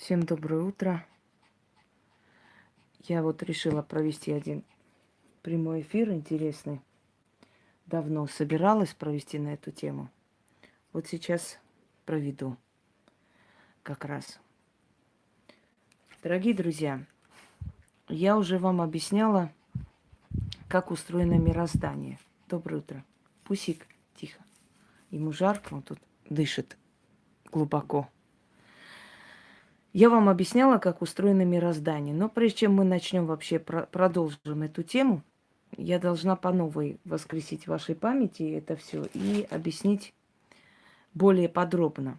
Всем доброе утро. Я вот решила провести один прямой эфир интересный. Давно собиралась провести на эту тему. Вот сейчас проведу как раз. Дорогие друзья, я уже вам объясняла, как устроено мироздание. Доброе утро. Пусик, тихо. Ему жарко, он тут дышит глубоко. Я вам объясняла, как устроено мироздание. Но прежде чем мы начнем вообще про- продолжим эту тему, я должна по новой воскресить в вашей памяти это все и объяснить более подробно,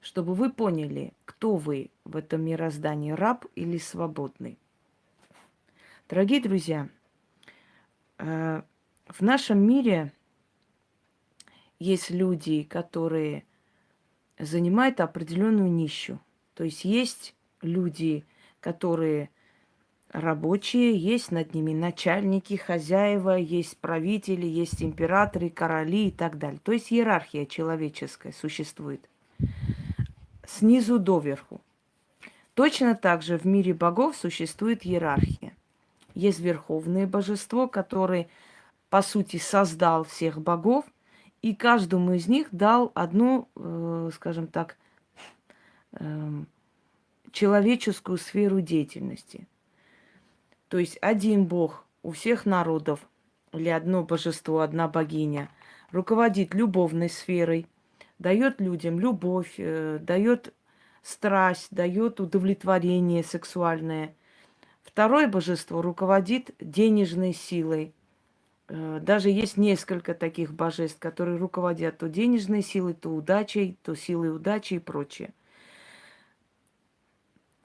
чтобы вы поняли, кто вы в этом мироздании, раб или свободный. Дорогие друзья, э, в нашем мире есть люди, которые занимают определенную нищу. То есть есть люди, которые рабочие, есть над ними начальники, хозяева, есть правители, есть императоры, короли и так далее. То есть иерархия человеческая существует снизу доверху. Точно так же в мире богов существует иерархия. Есть верховное божество, которое, по сути, создал всех богов, и каждому из них дал одну, э, скажем так, человеческую сферу деятельности. То есть один бог у всех народов или одно божество, одна богиня руководит любовной сферой, дает людям любовь, э, дает страсть, дает удовлетворение сексуальное. Второе божество руководит денежной силой. Э, даже есть несколько таких божеств, которые руководят то денежной силой, то удачей, то силой удачи и прочее.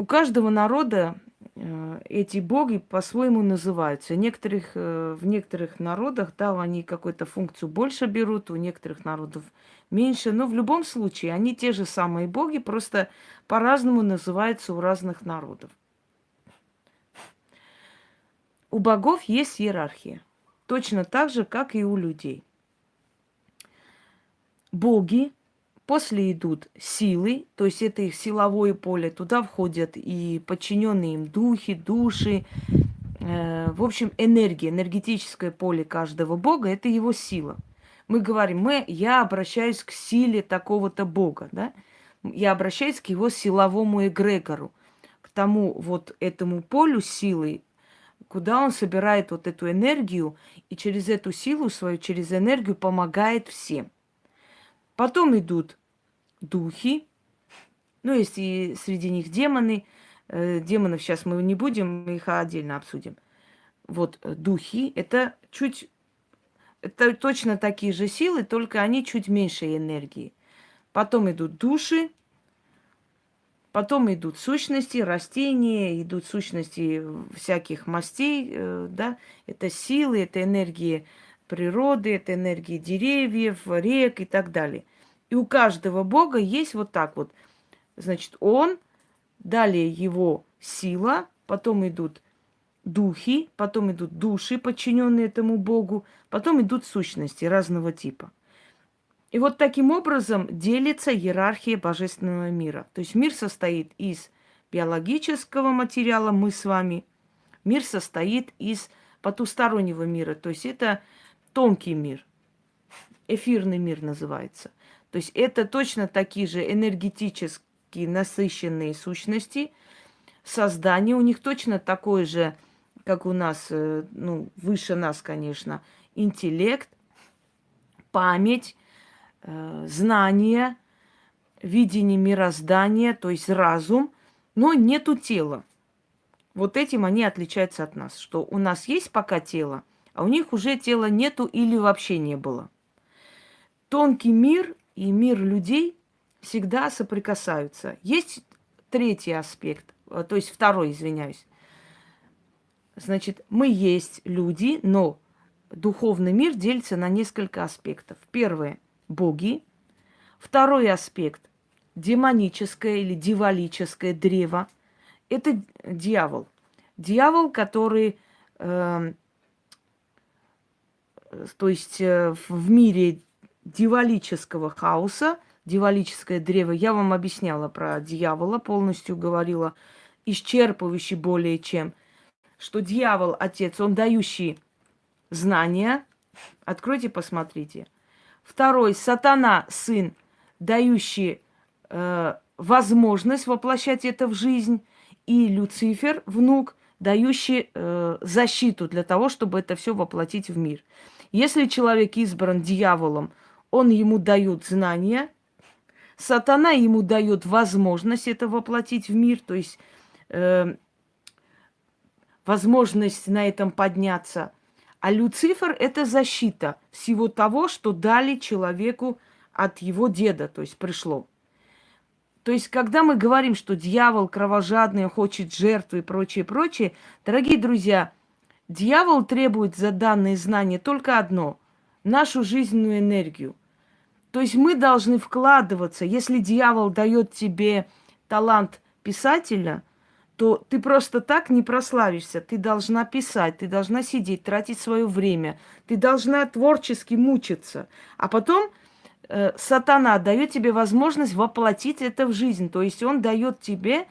У каждого народа э, эти боги по-своему называются. Некоторых, э, в некоторых народах, да, они какую-то функцию больше берут, у некоторых народов меньше. Но в любом случае, они те же самые боги, просто по-разному называются у разных народов. У богов есть иерархия. Точно так же, как и у людей. Боги После идут силы, то есть это их силовое поле. Туда входят и подчиненные им духи, души. Э, в общем, энергия, энергетическое поле каждого бога – это его сила. Мы говорим, мы, я обращаюсь к силе такого-то бога, да? Я обращаюсь к его силовому эгрегору, к тому вот этому полю силы, куда он собирает вот эту энергию и через эту силу свою, через энергию помогает всем. Потом идут духи, ну, есть и среди них демоны. Э, демонов сейчас мы не будем, мы их отдельно обсудим. Вот э, духи – это чуть, это точно такие же силы, только они чуть меньше энергии. Потом идут души, потом идут сущности, растения, идут сущности всяких мастей, э, да, это силы, это энергии природы, это энергии деревьев, рек и так далее. И у каждого бога есть вот так вот. Значит, он, далее его сила, потом идут духи, потом идут души, подчиненные этому богу, потом идут сущности разного типа. И вот таким образом делится иерархия божественного мира. То есть мир состоит из биологического материала, мы с вами. Мир состоит из потустороннего мира. То есть это тонкий мир. Эфирный мир называется. То есть это точно такие же энергетически насыщенные сущности. Создание у них точно такое же, как у нас, э, ну, выше нас, конечно, интеллект, память, э, знание, видение мироздания, то есть разум, но нету тела. Вот этим они отличаются от нас, что у нас есть пока тело, а у них уже тела нету или вообще не было. Тонкий мир и мир людей всегда соприкасаются. Есть третий аспект, э, то есть второй, извиняюсь. Значит, мы есть люди, но духовный мир делится на несколько аспектов. Первое – боги. Второй аспект – демоническое или дивалическое древо. Это дьявол. Дьявол, который, э, то есть э, в мире дивалического хаоса дьяволическое древо. Я вам объясняла про дьявола, полностью говорила, исчерпывающий более чем, что дьявол, отец, он дающий знания. Откройте, посмотрите. Второй, сатана, сын, дающий э, возможность воплощать это в жизнь. И Люцифер, внук, дающий э, защиту для того, чтобы это все воплотить в мир. Если человек избран дьяволом, он ему дает знания, сатана ему дает возможность это воплотить в мир, то есть э, возможность на этом подняться. А Люцифер – это защита всего того, что дали человеку от его деда, то есть пришло. То есть, когда мы говорим, что дьявол кровожадный, хочет жертвы и прочее, прочее, дорогие друзья, дьявол требует за данные знания только одно – нашу жизненную энергию. То есть мы должны вкладываться. Если дьявол дает тебе талант писателя, то ты просто так не прославишься. Ты должна писать, ты должна сидеть, тратить свое время. Ты должна творчески мучиться. А потом э, сатана дает тебе возможность воплотить это в жизнь. То есть он дает тебе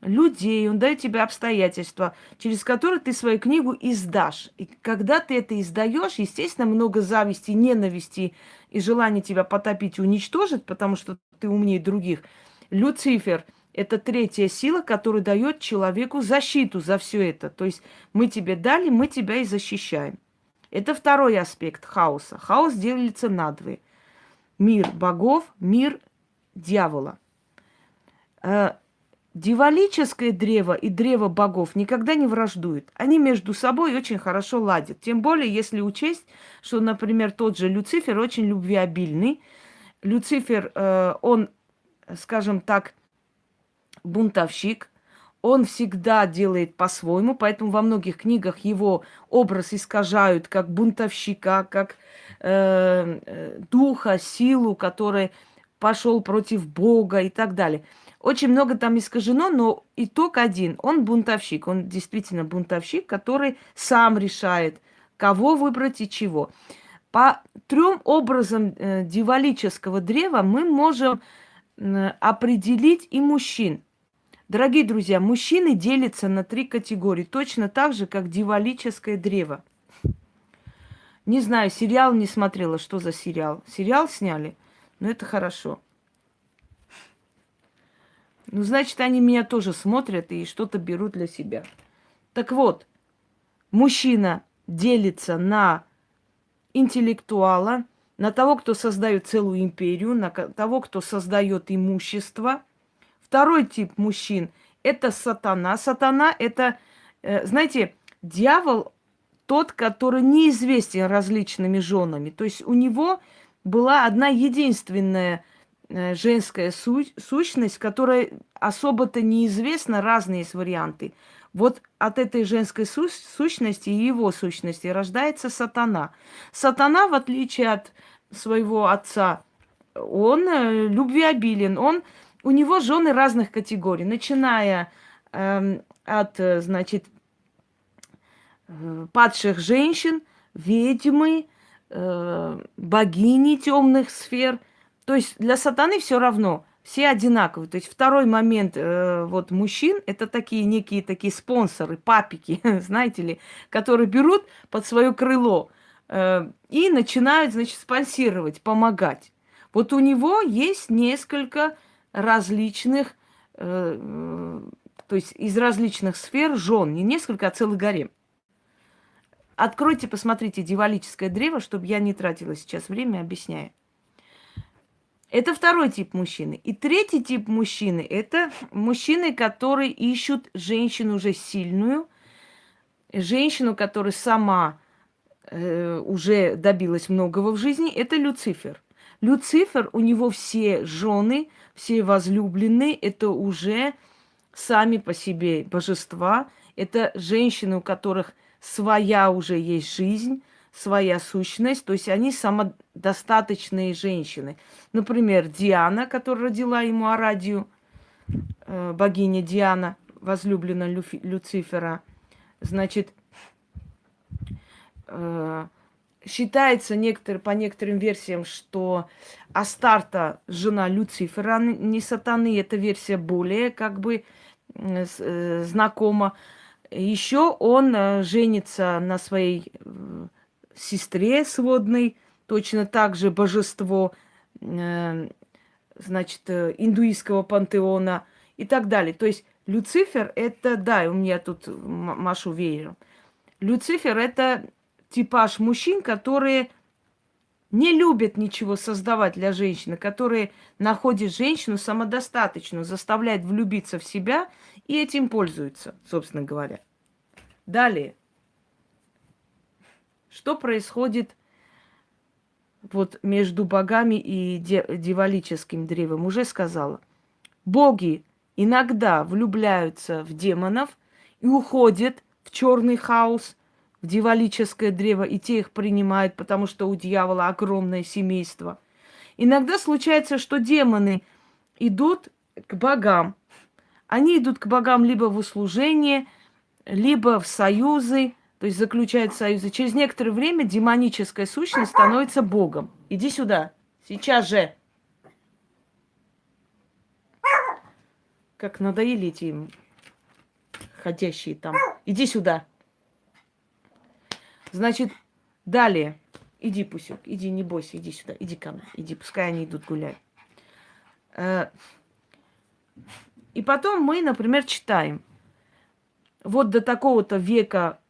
людей, он дает тебе обстоятельства, через которые ты свою книгу издашь. И когда ты это издаешь, естественно, много зависти, ненависти и желания тебя потопить, уничтожить, потому что ты умнее других. Люцифер – это третья сила, которая дает человеку защиту за все это. То есть мы тебе дали, мы тебя и защищаем. Это второй аспект хаоса. Хаос делится на две мир богов, мир дьявола. Дивалическое древо и древо богов никогда не враждуют. Они между собой очень хорошо ладят. Тем более, если учесть, что, например, тот же Люцифер очень любвеобильный. Люцифер, э, он, скажем так, бунтовщик, он всегда делает по-своему, поэтому во многих книгах его образ искажают как бунтовщика, как э, э, духа, силу, который пошел против Бога и так далее. Очень много там искажено, но итог один. Он бунтовщик, он действительно бунтовщик, который сам решает, кого выбрать и чего. По трем образам э, дивалического древа мы можем э, определить и мужчин. Дорогие друзья, мужчины делятся на три категории, точно так же, как дивалическое древо. Не знаю, сериал не смотрела, что за сериал. Сериал сняли, но это хорошо. Ну, значит, они меня тоже смотрят и что-то берут для себя. Так вот, мужчина делится на интеллектуала, на того, кто создает целую империю, на того, кто создает имущество – Второй тип мужчин – это сатана. Сатана – это, э, знаете, дьявол тот, который неизвестен различными женами. То есть у него была одна единственная женская су- сущность, которая особо-то неизвестна, разные есть варианты. Вот от этой женской су- сущности и его сущности рождается сатана. Сатана, в отличие от своего отца, он э, любвеобилен, он у него жены разных категорий, начиная эм, э, от, значит, э, падших женщин, ведьмы, э, богини темных сфер. То есть для сатаны все равно, все одинаковые. То есть второй момент э, вот мужчин это такие некие такие спонсоры, папики, знаете ли, которые берут под свое крыло э, и начинают, значит, спонсировать, помогать. Вот у него есть несколько различных, э, то есть из различных сфер жен, не несколько, а целый гарем. Откройте, посмотрите дивалическое древо, чтобы я не тратила сейчас время, объясняя. Это второй тип мужчины. И третий тип мужчины – это мужчины, которые ищут женщину уже сильную, женщину, которая сама э, уже добилась многого в жизни. Это Люцифер. Люцифер, у него все жены, все возлюбленные, это уже сами по себе божества. Это женщины, у которых своя уже есть жизнь, своя сущность, то есть они самодостаточные женщины. Например, Диана, которая родила ему Арадию, э, богиня Диана, возлюбленная Люфи, Люцифера. Значит, э, считается некоторые, по некоторым версиям, что Астарта жена Люцифера, не сатаны, эта версия более как бы э, знакома. Еще он женится на своей сестре сводной, точно так же божество, значит, индуистского пантеона и так далее. То есть Люцифер это, да, у меня тут машу веером. Люцифер это типаж мужчин, которые не любят ничего создавать для женщины, которые находят женщину самодостаточную, заставляют влюбиться в себя и этим пользуются, собственно говоря. Далее. Что происходит вот между богами и дьяволическим древом? Уже сказала. Боги иногда влюбляются в демонов и уходят в черный хаос, в дьяволическое древо, и те их принимают, потому что у дьявола огромное семейство. Иногда случается, что демоны идут к богам. Они идут к богам либо в услужение, либо в союзы, то есть заключают союзы. Через некоторое время демоническая сущность становится богом. Иди сюда, сейчас же. Как надоели эти ходящие там. Иди сюда. Значит, далее. Иди, Пусек, иди, не бойся, иди сюда, иди ко мне, иди, пускай они идут гулять. Э, и потом мы, например, читаем. Вот до такого-то века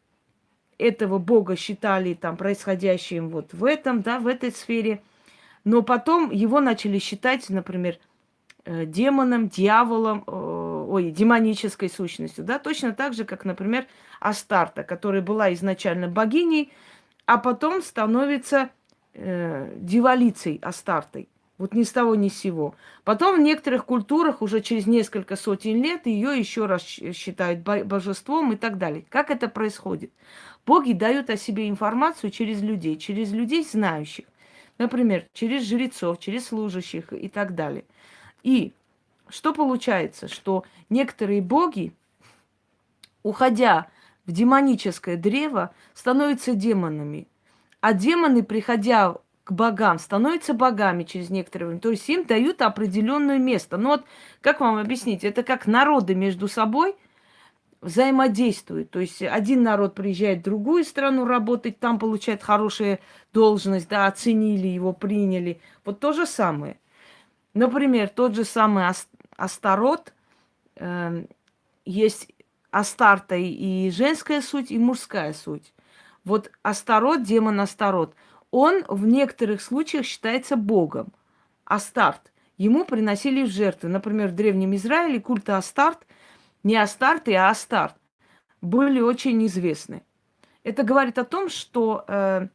этого бога считали там происходящим вот в этом, да, в этой сфере. Но потом его начали считать, например, э, демоном, дьяволом, ой, демонической сущностью, да, точно так же, как, например, Астарта, которая была изначально богиней, а потом становится э, дивалицей Астартой. Вот ни с того, ни с сего. Потом в некоторых культурах уже через несколько сотен лет ее еще раз считают божеством и так далее. Как это происходит? Боги дают о себе информацию через людей, через людей знающих. Например, через жрецов, через служащих и так далее. И что получается? Что некоторые боги, уходя в демоническое древо, становятся демонами. А демоны, приходя к богам, становятся богами через некоторое время. То есть им дают определенное место. Ну вот, как вам объяснить? Это как народы между собой взаимодействуют. То есть один народ приезжает в другую страну работать, там получает хорошую должность, да, оценили его, приняли. Вот то же самое. Например, тот же самый Астарот, э, есть Астарта и женская суть, и мужская суть. Вот Астарот, демон Астарот, он в некоторых случаях считается богом. Астарт. Ему приносили в жертвы. Например, в Древнем Израиле культы Астарт, не Астарты, а Астарт, были очень известны. Это говорит о том, что э,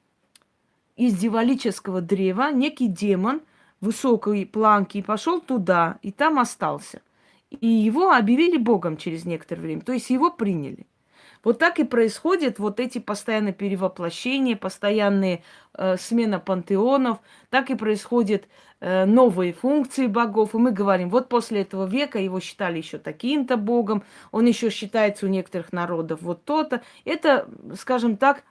из дьяволического древа некий демон – высокой планки пошел туда, и там остался. И его объявили Богом через некоторое время, то есть его приняли. Вот так и происходят вот эти постоянные перевоплощения, постоянные э, смена пантеонов, так и происходят э, новые функции богов. И мы говорим, вот после этого века его считали еще таким-то богом, он еще считается у некоторых народов вот то-то. Это, скажем так,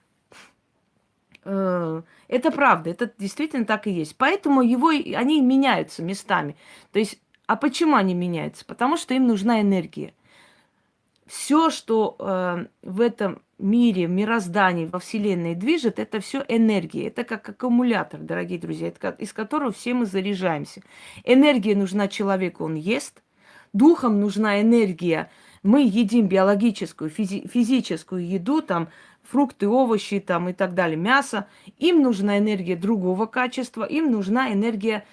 Э, это правда, это действительно так и есть. Поэтому его, они меняются местами. То есть, а почему они меняются? Потому что им нужна энергия. Все, что э, в этом мире, мироздании, во Вселенной движет, это все энергия. Это как аккумулятор, дорогие друзья, из которого все мы заряжаемся. Энергия нужна человеку, он ест. Духом нужна энергия. Мы едим биологическую, физи- физическую еду, там, фрукты, овощи там и так далее, мясо. Им нужна энергия другого качества, им нужна энергия,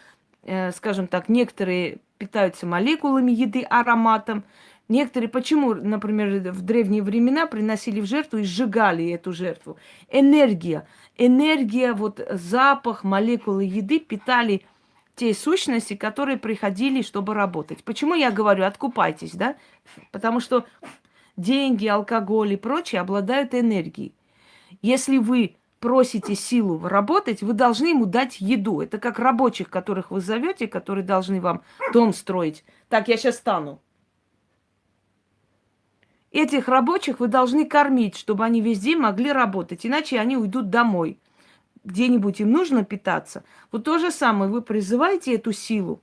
э, скажем так, некоторые питаются молекулами еды, ароматом, Некоторые, почему, например, в древние времена приносили в жертву и сжигали эту жертву? Энергия. Энергия, вот запах, молекулы еды питали те сущности, которые приходили, чтобы работать. Почему я говорю, откупайтесь, да? Потому что деньги, алкоголь и прочее обладают энергией. Если вы просите силу работать, вы должны ему дать еду. Это как рабочих, которых вы зовете, которые должны вам дом строить. Так, я сейчас стану. Этих рабочих вы должны кормить, чтобы они везде могли работать, иначе они уйдут домой. где-нибудь им нужно питаться, вот то же самое, вы призываете эту силу,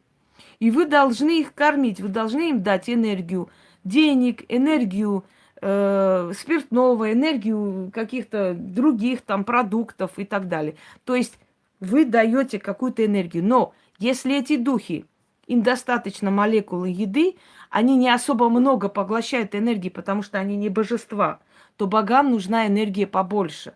и вы должны их кормить, вы должны им дать энергию денег, энергию э, спиртного, энергию каких-то других там продуктов и так далее. То есть вы даете какую-то энергию. Но если эти духи, им достаточно молекулы еды, они не особо много поглощают энергии, потому что они не божества, то богам нужна энергия побольше.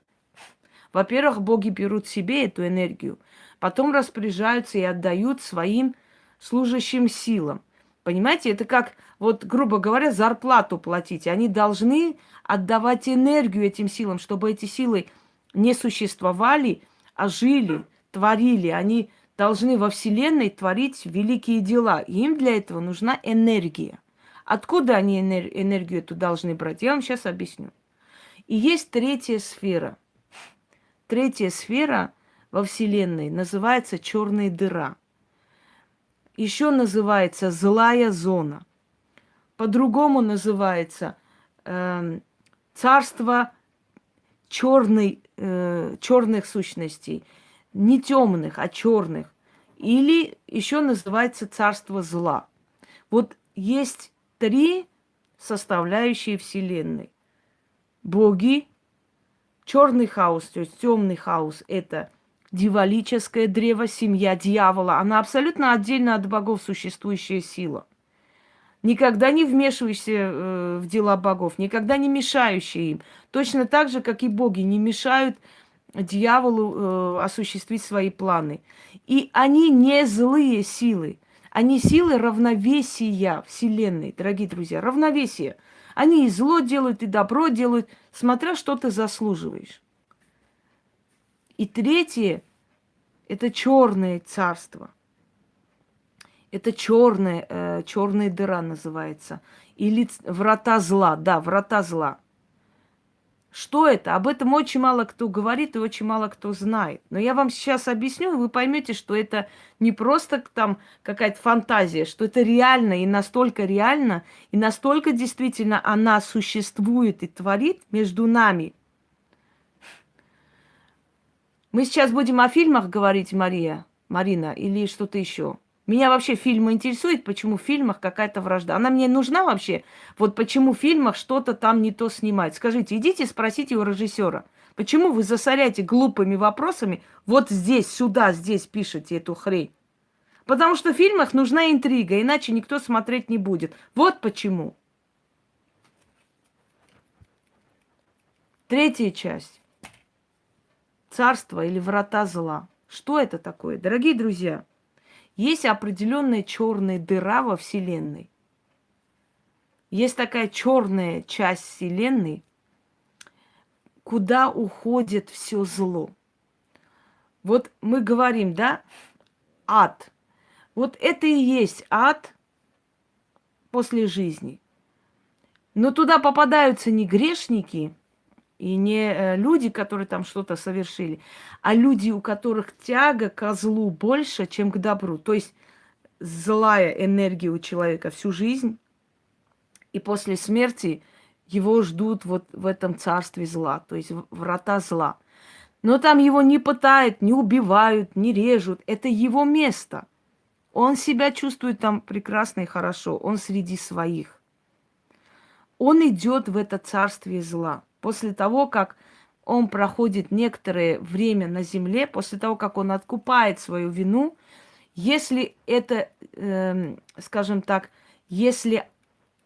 Во-первых, боги берут себе эту энергию, потом распоряжаются и отдают своим служащим силам. Понимаете, это как, вот, грубо говоря, зарплату платить. Они должны отдавать энергию этим силам, чтобы эти силы не существовали, а жили, творили. Они должны во Вселенной творить великие дела. Им для этого нужна энергия. Откуда они энергию эту должны брать? Я вам сейчас объясню. И есть третья сфера. Третья сфера во Вселенной называется черная дыра еще называется злая зона. По-другому называется э, царство черной, э, черных сущностей. Не темных, а черных. Или еще называется царство зла. Вот есть три составляющие Вселенной. Боги, черный хаос, то есть темный хаос – это – дьяволическое древо, семья дьявола. Она абсолютно отдельно от богов существующая сила. Никогда не вмешиваешься э, в дела богов, никогда не мешающие им. Точно так же, как и боги не мешают дьяволу э, осуществить свои планы. И они не злые силы. Они силы равновесия Вселенной, дорогие друзья, равновесие. Они и зло делают, и добро делают, смотря что ты заслуживаешь. И третье – это черное царство. Это черная, э, черная дыра называется. Или врата зла. Да, врата зла. Что это? Об этом очень мало кто говорит и очень мало кто знает. Но я вам сейчас объясню, и вы поймете, что это не просто там какая-то фантазия, что это реально и настолько реально, и настолько действительно она существует и творит между нами, мы сейчас будем о фильмах говорить, Мария, Марина, или что-то еще. Меня вообще фильмы интересует, почему в фильмах какая-то вражда. Она мне нужна вообще? Вот почему в фильмах что-то там не то снимать? Скажите, идите спросите у режиссера. Почему вы засоряете глупыми вопросами вот здесь, сюда, здесь пишете эту хрень? Потому что в фильмах нужна интрига, иначе никто смотреть не будет. Вот почему. Третья часть царство или врата зла. Что это такое? Дорогие друзья, есть определенная черная дыра во Вселенной. Есть такая черная часть Вселенной, куда уходит все зло. Вот мы говорим, да, ад. Вот это и есть ад после жизни. Но туда попадаются не грешники, и не э, люди, которые там что-то совершили, а люди, у которых тяга к злу больше, чем к добру. То есть злая энергия у человека всю жизнь, и после смерти его ждут вот в этом царстве зла, то есть врата зла. Но там его не пытают, не убивают, не режут. Это его место. Он себя чувствует там прекрасно и хорошо. Он среди своих. Он идет в это царствие зла после того, как он проходит некоторое время на земле, после того, как он откупает свою вину, если это, э, скажем так, если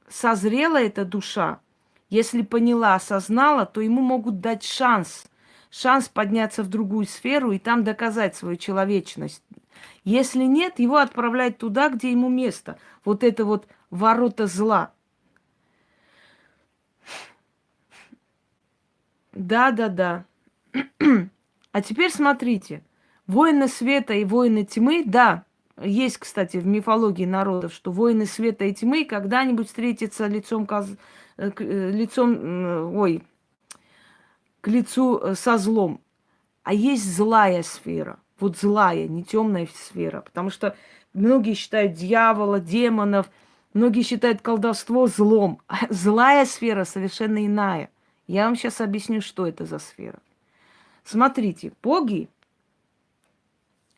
созрела эта душа, если поняла, осознала, то ему могут дать шанс, шанс подняться в другую сферу и там доказать свою человечность. Если нет, его отправляют туда, где ему место. Вот это вот ворота зла. Да, да, да. А теперь смотрите. Воины света и воины тьмы, да, есть, кстати, в мифологии народов, что воины света и тьмы когда-нибудь встретятся лицом, к, э, э, лицом, ой, к лицу э, со злом. А есть злая сфера. Вот злая, не темная сфера. Потому что многие считают дьявола, демонов, многие считают колдовство злом. А злая сфера совершенно иная. Я вам сейчас объясню, что это за сфера. Смотрите, боги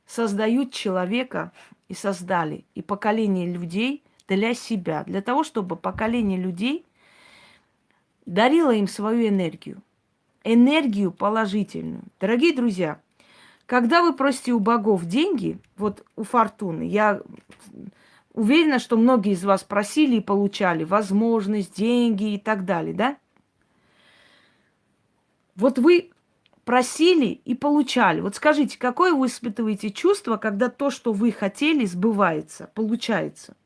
создают человека и создали, и поколение людей для себя, для того, чтобы поколение людей дарило им свою энергию. Энергию положительную. Дорогие друзья, когда вы просите у богов деньги, вот у Фортуны, я уверена, что многие из вас просили и получали возможность, деньги и так далее, да? Вот вы просили и получали. Вот скажите, какое вы испытываете чувство, когда то, что вы хотели, сбывается, получается?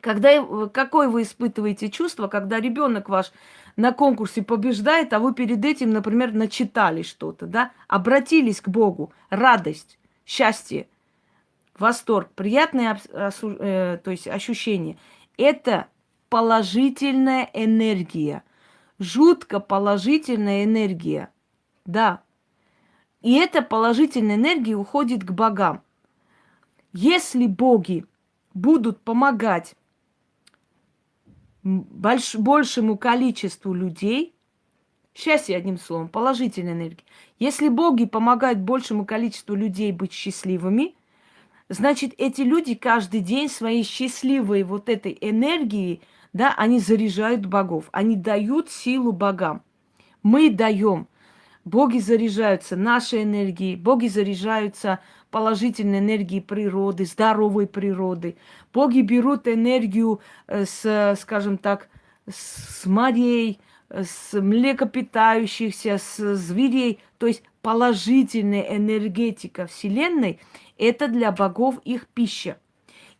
Когда, э, какое вы испытываете чувство, когда ребенок ваш на конкурсе побеждает, а вы перед этим, например, начитали что-то, да? Обратились к Богу. Радость, счастье, восторг, приятное э, то есть ощущение. Это положительная энергия. Жутко положительная энергия. Да. И эта положительная энергия уходит к богам. Если боги будут помогать больш, большему количеству людей, счастье одним словом, положительная энергия. Если боги помогают большему количеству людей быть счастливыми, значит, эти люди каждый день своей счастливой вот этой энергией, да, они заряжают богов, они дают силу богам. Мы даем. Боги заряжаются нашей энергией, боги заряжаются положительной энергией природы, здоровой природы. Боги берут энергию э, с, скажем так, с морей, с млекопитающихся, с зверей. То есть положительная энергетика Вселенной – это для богов их пища.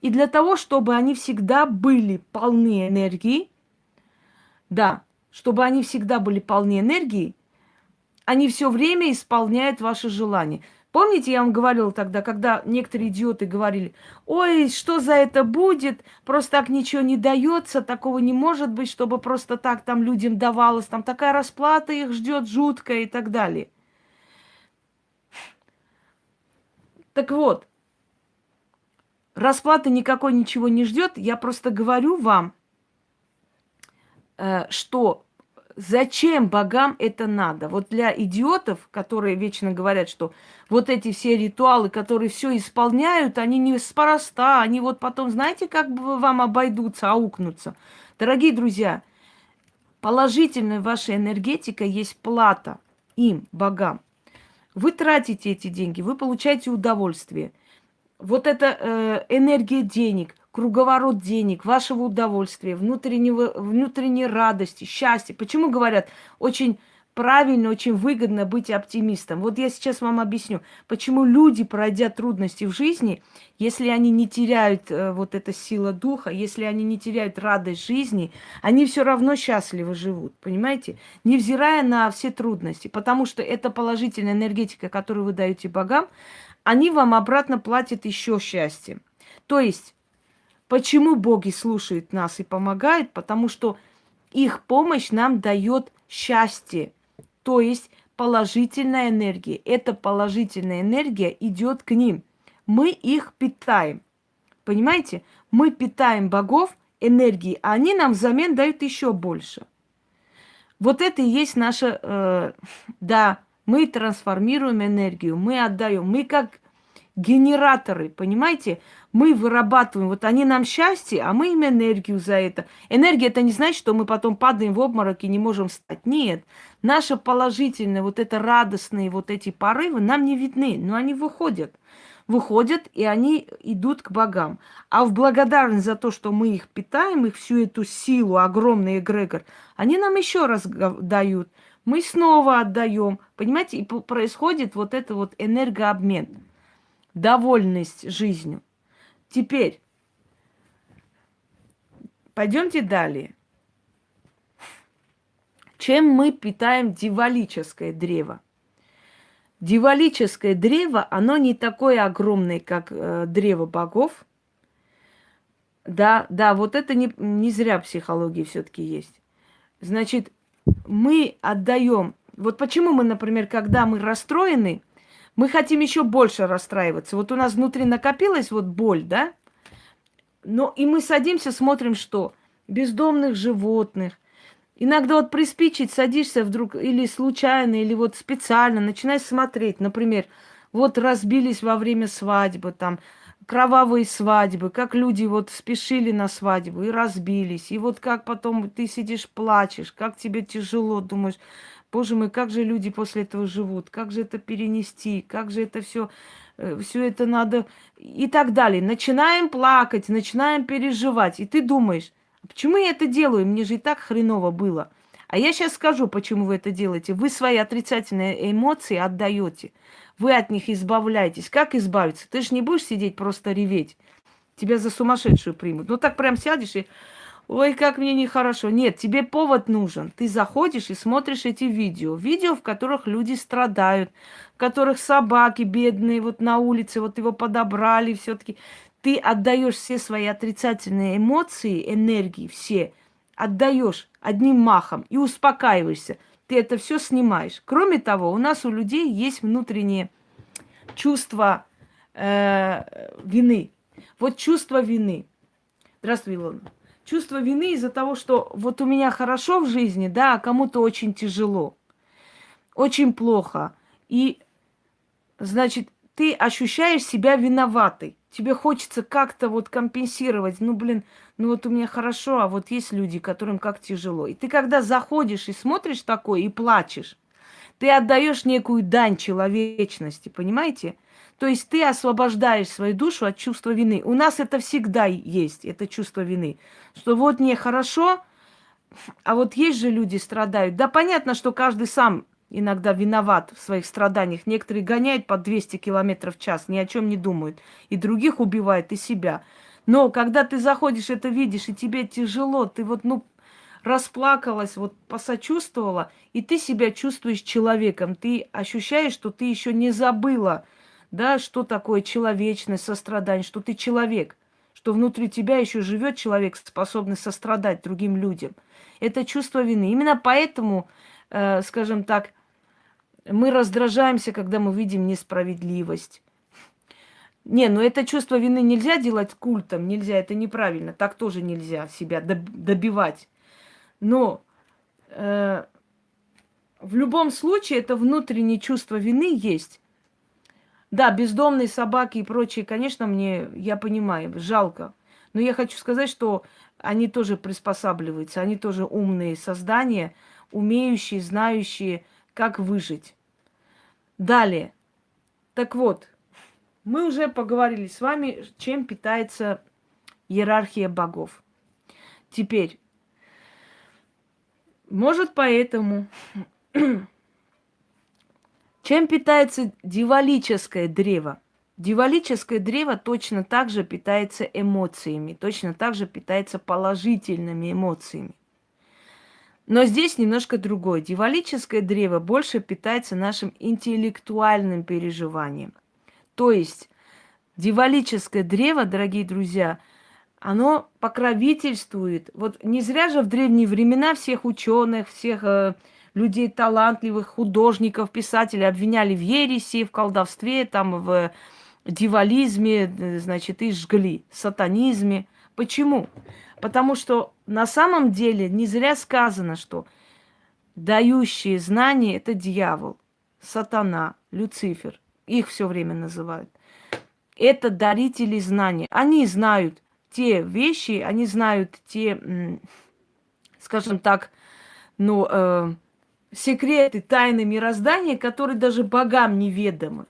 И для того, чтобы они всегда были полны энергии, да, чтобы они всегда были полны энергии, они все время исполняют ваши желания. Помните, я вам говорила тогда, когда некоторые идиоты говорили, ой, что за это будет, просто так ничего не дается, такого не может быть, чтобы просто так там людям давалось, там такая расплата их ждет жуткая и так далее. Так вот, расплаты никакой ничего не ждет, я просто говорю вам, э, что Зачем богам это надо? Вот для идиотов, которые вечно говорят, что вот эти все ритуалы, которые все исполняют, они не спороста, они вот потом, знаете, как бы вам обойдутся, аукнутся. Дорогие друзья, положительная ваша энергетика есть плата им, богам. Вы тратите эти деньги, вы получаете удовольствие. Вот эта э, энергия денег – круговорот денег, вашего удовольствия, внутреннего, внутренней радости, счастья. Почему говорят, очень правильно, очень выгодно быть оптимистом. Вот я сейчас вам объясню, почему люди, пройдя трудности в жизни, если они не теряют э, вот эта сила духа, если они не теряют радость жизни, они все равно счастливо живут, понимаете? Невзирая на все трудности, потому что эта положительная энергетика, которую вы даете богам, они вам обратно платят еще счастьем. То есть Почему боги слушают нас и помогают? Потому что их помощь нам дает счастье, то есть положительная энергия. Эта положительная энергия идет к ним. Мы их питаем. Понимаете? Мы питаем богов энергией, а они нам взамен дают еще больше. Вот это и есть наша, э, да, мы трансформируем энергию, мы отдаем, мы как генераторы, понимаете? Мы вырабатываем, вот они нам счастье, а мы им энергию за это. Энергия это не значит, что мы потом падаем в обморок и не можем встать. Нет, наше положительное, вот это радостные вот эти порывы нам не видны, но они выходят. Выходят, и они идут к богам. А в благодарность за то, что мы их питаем, их всю эту силу, огромный эгрегор, они нам еще раз дают. Мы снова отдаем. Понимаете, и происходит вот это вот энергообмен довольность жизнью. Теперь пойдемте далее. Чем мы питаем дивалическое древо? Дивалическое древо, оно не такое огромное, как э, древо богов. Да, да, вот это не, не зря психологии все-таки есть. Значит, мы отдаем. Вот почему мы, например, когда мы расстроены, мы хотим еще больше расстраиваться. Вот у нас внутри накопилась вот боль, да? Но и мы садимся, смотрим, что бездомных животных. Иногда вот приспичить, садишься вдруг или случайно, или вот специально, начинаешь смотреть. Например, вот разбились во время свадьбы, там, кровавые свадьбы, как люди вот спешили на свадьбу и разбились. И вот как потом ты сидишь, плачешь, как тебе тяжело, думаешь, боже мой, как же люди после этого живут, как же это перенести, как же это все, э, все это надо и так далее. Начинаем плакать, начинаем переживать. И ты думаешь, «А почему я это делаю? Мне же и так хреново было. А я сейчас скажу, почему вы это делаете. Вы свои отрицательные эмоции отдаете. Вы от них избавляетесь. Как избавиться? Ты же не будешь сидеть просто реветь. Тебя за сумасшедшую примут. Ну так прям сядешь и... Ой, как мне нехорошо. Нет, тебе повод нужен. Ты заходишь и смотришь эти видео. Видео, в которых люди страдают, в которых собаки бедные вот на улице, вот его подобрали все-таки. Ты отдаешь все свои отрицательные эмоции, энергии, все, отдаешь одним махом и успокаиваешься ты это все снимаешь. Кроме того, у нас у людей есть внутреннее чувство э, вины. Вот чувство вины. Здравствуй, Илона. Чувство вины из-за того, что вот у меня хорошо в жизни, да, а кому-то очень тяжело, очень плохо. И, значит, ты ощущаешь себя виноватой. Тебе хочется как-то вот компенсировать. Ну, блин, ну вот у меня хорошо, а вот есть люди, которым как тяжело. И ты когда заходишь и смотришь такое и плачешь, ты отдаешь некую дань человечности, понимаете? То есть ты освобождаешь свою душу от чувства вины. У нас это всегда есть, это чувство вины. Что вот мне хорошо, а вот есть же люди страдают. Да понятно, что каждый сам иногда виноват в своих страданиях. Некоторые гоняют по 200 километров в час, ни о чем не думают. И других убивают, и себя. Но когда ты заходишь, это видишь, и тебе тяжело, ты вот, ну, расплакалась, вот посочувствовала, и ты себя чувствуешь человеком. Ты ощущаешь, что ты еще не забыла, да, что такое человечность, сострадание, что ты человек, что внутри тебя еще живет человек, способный сострадать другим людям. Это чувство вины. Именно поэтому, скажем так, мы раздражаемся, когда мы видим несправедливость. Не, ну это чувство вины нельзя делать культом, нельзя, это неправильно. Так тоже нельзя себя добивать. Но э, в любом случае это внутреннее чувство вины есть. Да, бездомные собаки и прочие, конечно, мне, я понимаю, жалко. Но я хочу сказать, что они тоже приспосабливаются, они тоже умные создания, умеющие, знающие, как выжить. Далее. Так вот, мы уже поговорили с вами, чем питается иерархия богов. Теперь, может поэтому, чем питается дивалическое древо? Дивалическое древо точно так же питается эмоциями, точно так же питается положительными эмоциями. Но здесь немножко другое. Дивалическое древо больше питается нашим интеллектуальным переживанием. То есть дивалическое древо, дорогие друзья, оно покровительствует. Вот не зря же в древние времена всех ученых, всех э, людей талантливых, художников, писателей обвиняли в ереси, в колдовстве, там, в дивализме, э, значит, и жгли, сатанизме. Почему? Потому что на самом деле не зря сказано, что дающие знания – это дьявол, сатана, Люцифер. Их все время называют. Это дарители знаний. Они знают те вещи, они знают те, скажем так, ну, э, секреты, тайны мироздания, которые даже богам неведомы.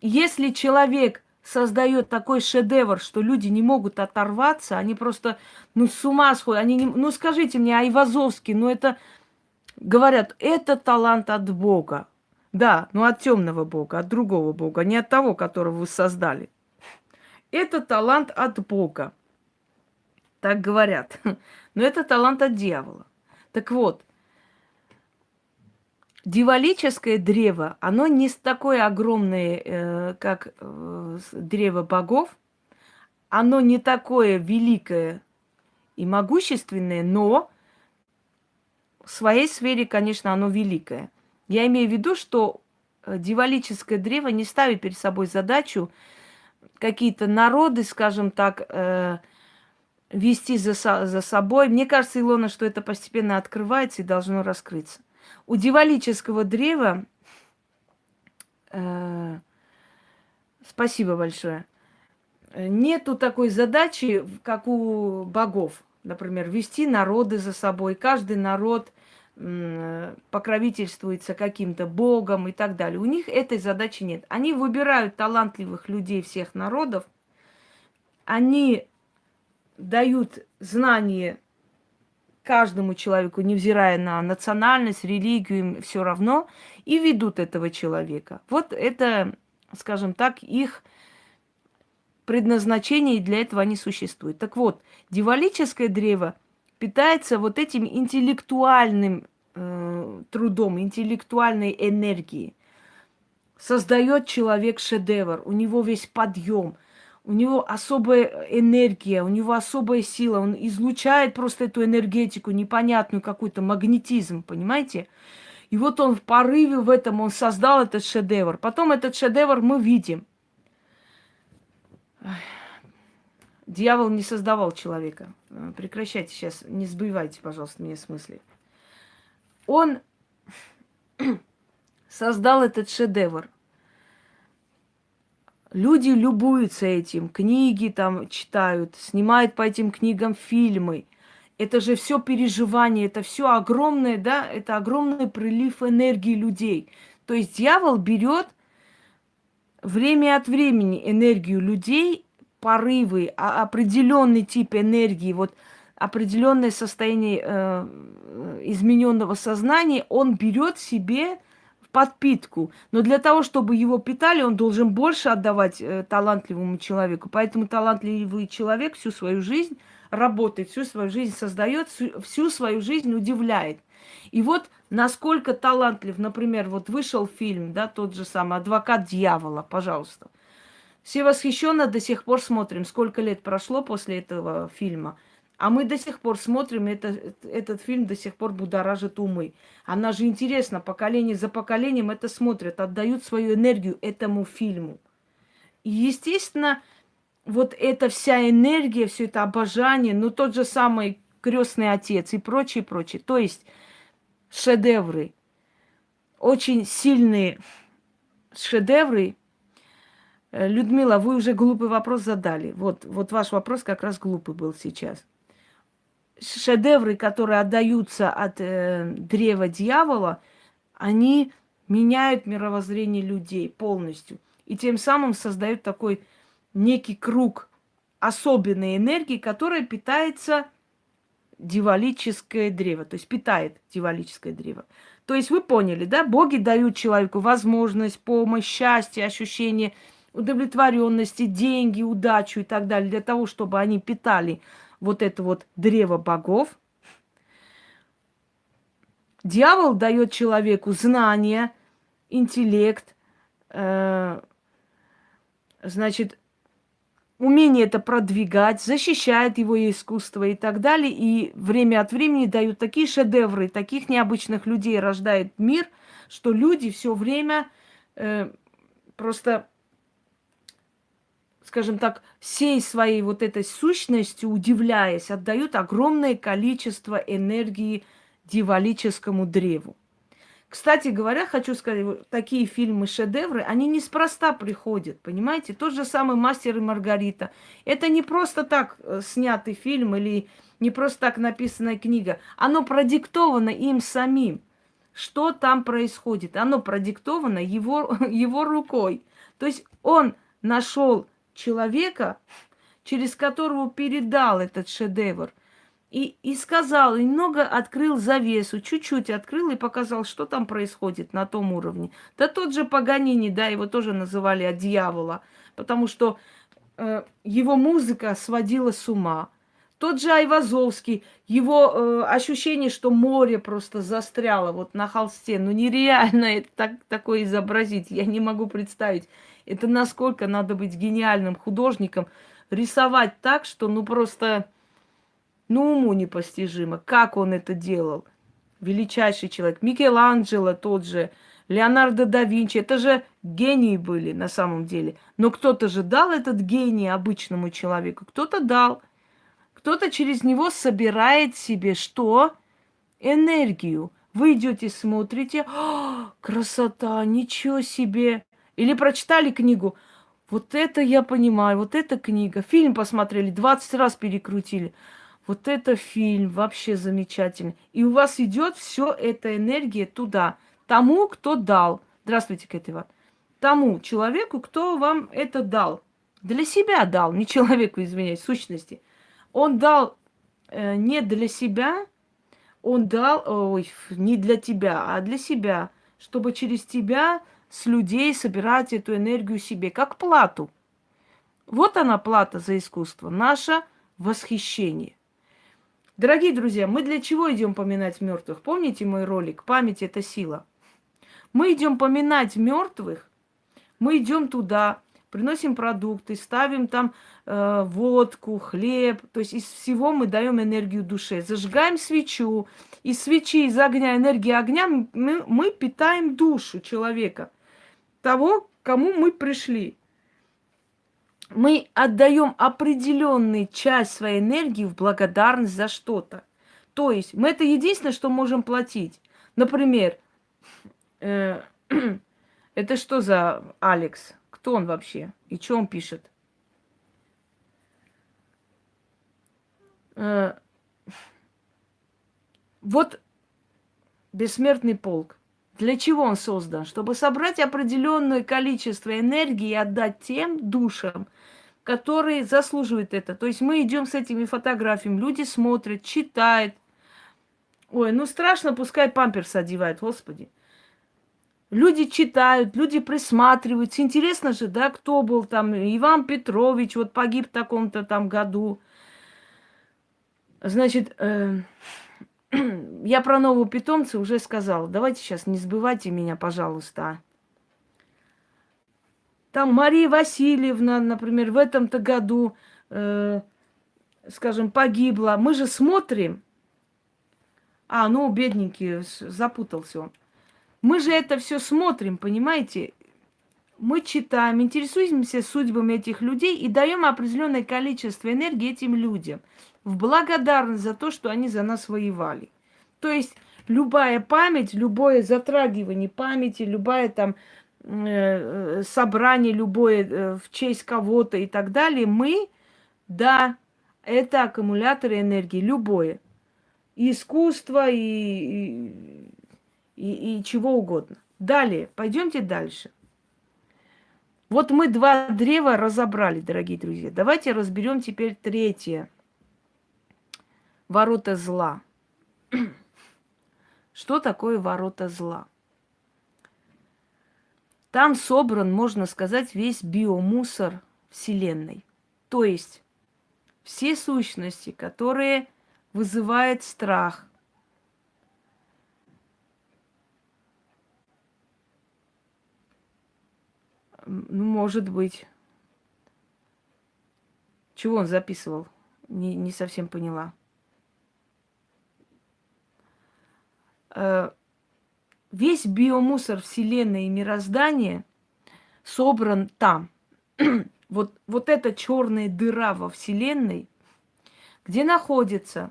Если человек создает такой шедевр, что люди не могут оторваться, они просто, ну, с ума сходят. Они не... Ну, скажите мне, Айвазовский, ну, это, говорят, это талант от Бога. Да, но от темного Бога, от другого Бога, не от того, которого вы создали. Это талант от Бога. Так говорят. Но это талант от дьявола. Так вот, Дивалическое древо, оно не такое огромное, э, как э, древо богов. Оно не такое великое и могущественное, но в своей сфере, конечно, оно великое. Я имею в виду, что э, дивалическое древо не ставит перед собой задачу какие-то народы, скажем так, вести за, за собой. Мне кажется, Илона, что это постепенно открывается и должно раскрыться. У дивалического древа э, Спасибо большое. Нету такой задачи, как у богов. Например, вести народы за собой. Каждый народ покровительствуется каким-то богом и так далее. У них этой задачи нет. Они выбирают талантливых людей всех народов, они дают знания каждому человеку, невзирая на национальность, религию, им все равно, и ведут этого человека. Вот это, скажем так, их предназначение, и для этого они существуют. Так вот, дивалическое древо питается вот этим интеллектуальным э, трудом, интеллектуальной энергией. Создает человек шедевр, у него весь подъем, у него особая энергия, у него особая сила, он излучает просто эту энергетику, непонятную какой-то магнетизм, понимаете? И вот он в порыве в этом, он создал этот шедевр. Потом этот шедевр мы видим. Дьявол не создавал человека. Э, прекращайте сейчас, не сбивайте, пожалуйста, меня смысле. Он создал этот шедевр. Люди любуются этим, книги там читают, снимают по этим книгам фильмы. Это же все переживание, это все огромное, да, это огромный прилив энергии людей. То есть дьявол берет время от времени энергию людей, порывы, а определенный тип энергии, вот определенное состояние э, измененного сознания, он берет себе подпитку. Но для того, чтобы его питали, он должен больше отдавать э, талантливому человеку. Поэтому талантливый человек всю свою жизнь работает, всю свою жизнь создает, всю, свою жизнь удивляет. И вот насколько талантлив, например, вот вышел фильм, да, тот же самый «Адвокат дьявола», пожалуйста. Все восхищенно до сих пор смотрим, сколько лет прошло после этого фильма – а мы до сих пор смотрим, это, этот фильм до сих пор будоражит умы. Она же интересно, поколение за поколением это смотрят, отдают свою энергию этому фильму. И, естественно, вот эта вся энергия, все это обожание, ну тот же самый крестный отец и прочее, прочее. То есть шедевры, очень сильные шедевры. Людмила, вы уже глупый вопрос задали. Вот, вот ваш вопрос как раз глупый был сейчас шедевры, которые отдаются от э, древа дьявола, они меняют мировоззрение людей полностью. И тем самым создают такой некий круг особенной энергии, которая питается дивалическое древо, то есть питает дивалическое древо. То есть вы поняли, да, боги дают человеку возможность, помощь, счастье, ощущение удовлетворенности, деньги, удачу и так далее, для того, чтобы они питали вот это вот древо богов. Дьявол дает человеку знания, интеллект, э, значит, умение это продвигать, защищает его искусство и так далее. И время от времени дают такие шедевры, таких необычных людей рождает мир, что люди все время э, просто скажем так, всей своей вот этой сущностью, удивляясь, отдают огромное количество энергии дивалическому древу. Кстати говоря, хочу сказать, такие фильмы, шедевры, они неспроста приходят, понимаете? Тот же самый «Мастер и Маргарита». Это не просто так э, снятый фильм или не просто так написанная книга. Оно продиктовано им самим. Что там происходит? Оно продиктовано его, его рукой. То есть он нашел человека, через которого передал этот шедевр. И, и сказал, и немного открыл завесу, чуть-чуть открыл и показал, что там происходит на том уровне. Да тот же Паганини, да, его тоже называли от дьявола, потому что э, его музыка сводила с ума. Тот же Айвазовский, его э, ощущение, что море просто застряло вот на холсте. Ну нереально это так, такое изобразить, я не могу представить. Это насколько надо быть гениальным художником, рисовать так, что ну просто, ну уму непостижимо. Как он это делал? Величайший человек. Микеланджело тот же, Леонардо да Винчи. Это же гении были на самом деле. Но кто-то же дал этот гений обычному человеку. Кто-то дал. Кто-то через него собирает себе что? Энергию. Вы идете, смотрите, красота, ничего себе. Или прочитали книгу, Вот это я понимаю, вот эта книга. Фильм посмотрели, 20 раз перекрутили. Вот это фильм вообще замечательный. И у вас идет все эта энергия туда, тому, кто дал. Здравствуйте, Кэт Иван. Тому человеку, кто вам это дал. Для себя дал, не человеку, извиняюсь, сущности. Он дал э, не для себя, он дал, ой, не для тебя, а для себя, чтобы через тебя с людей собирать эту энергию себе, как плату. Вот она плата за искусство, наше восхищение. Дорогие друзья, мы для чего идем поминать мертвых? Помните мой ролик «Память – это сила»? Мы идем поминать мертвых, мы идем туда, приносим продукты, ставим там э, водку, хлеб. То есть из всего мы даем энергию душе. Зажигаем свечу. Из свечи, из огня, энергии огня мы, мы питаем душу человека. Того, кому мы пришли мы отдаем определенную часть своей энергии в благодарность за что-то. То есть мы это единственное, что можем платить. Например, э, это что за Алекс? Кто он вообще? И что он пишет? Э, вот бессмертный полк. Для чего он создан? Чтобы собрать определенное количество энергии и отдать тем душам, которые заслуживают это. То есть мы идем с этими фотографиями, люди смотрят, читают. Ой, ну страшно, пускай памперс одевают, господи. Люди читают, люди присматриваются. Интересно же, да, кто был там. Иван Петрович вот погиб в таком-то там году. Значит, э, я про нового питомца уже сказала. Давайте сейчас не сбывайте меня, пожалуйста. Там Мария Васильевна, например, в этом-то году, э, скажем, погибла. Мы же смотрим. А, ну, бедненький, запутался он. Мы же это все смотрим, понимаете? Мы читаем, интересуемся судьбами этих людей и даем определенное количество энергии этим людям в благодарность за то, что они за нас воевали. То есть любая память, любое затрагивание памяти, любая там Э, э, собрание любое э, в честь кого-то и так далее, мы, да, это аккумуляторы энергии, любое. И искусство, и, и, и, и чего угодно. Далее, пойдемте дальше. Вот мы два древа разобрали, дорогие друзья. Давайте разберем теперь третье. Ворота зла. Что такое ворота зла? Там собран, можно сказать, весь биомусор Вселенной. То есть все сущности, которые вызывают страх, ну, может быть. Чего он записывал? Не, не совсем поняла. Весь биомусор Вселенной и мироздания собран там. вот, вот эта черная дыра во Вселенной, где находятся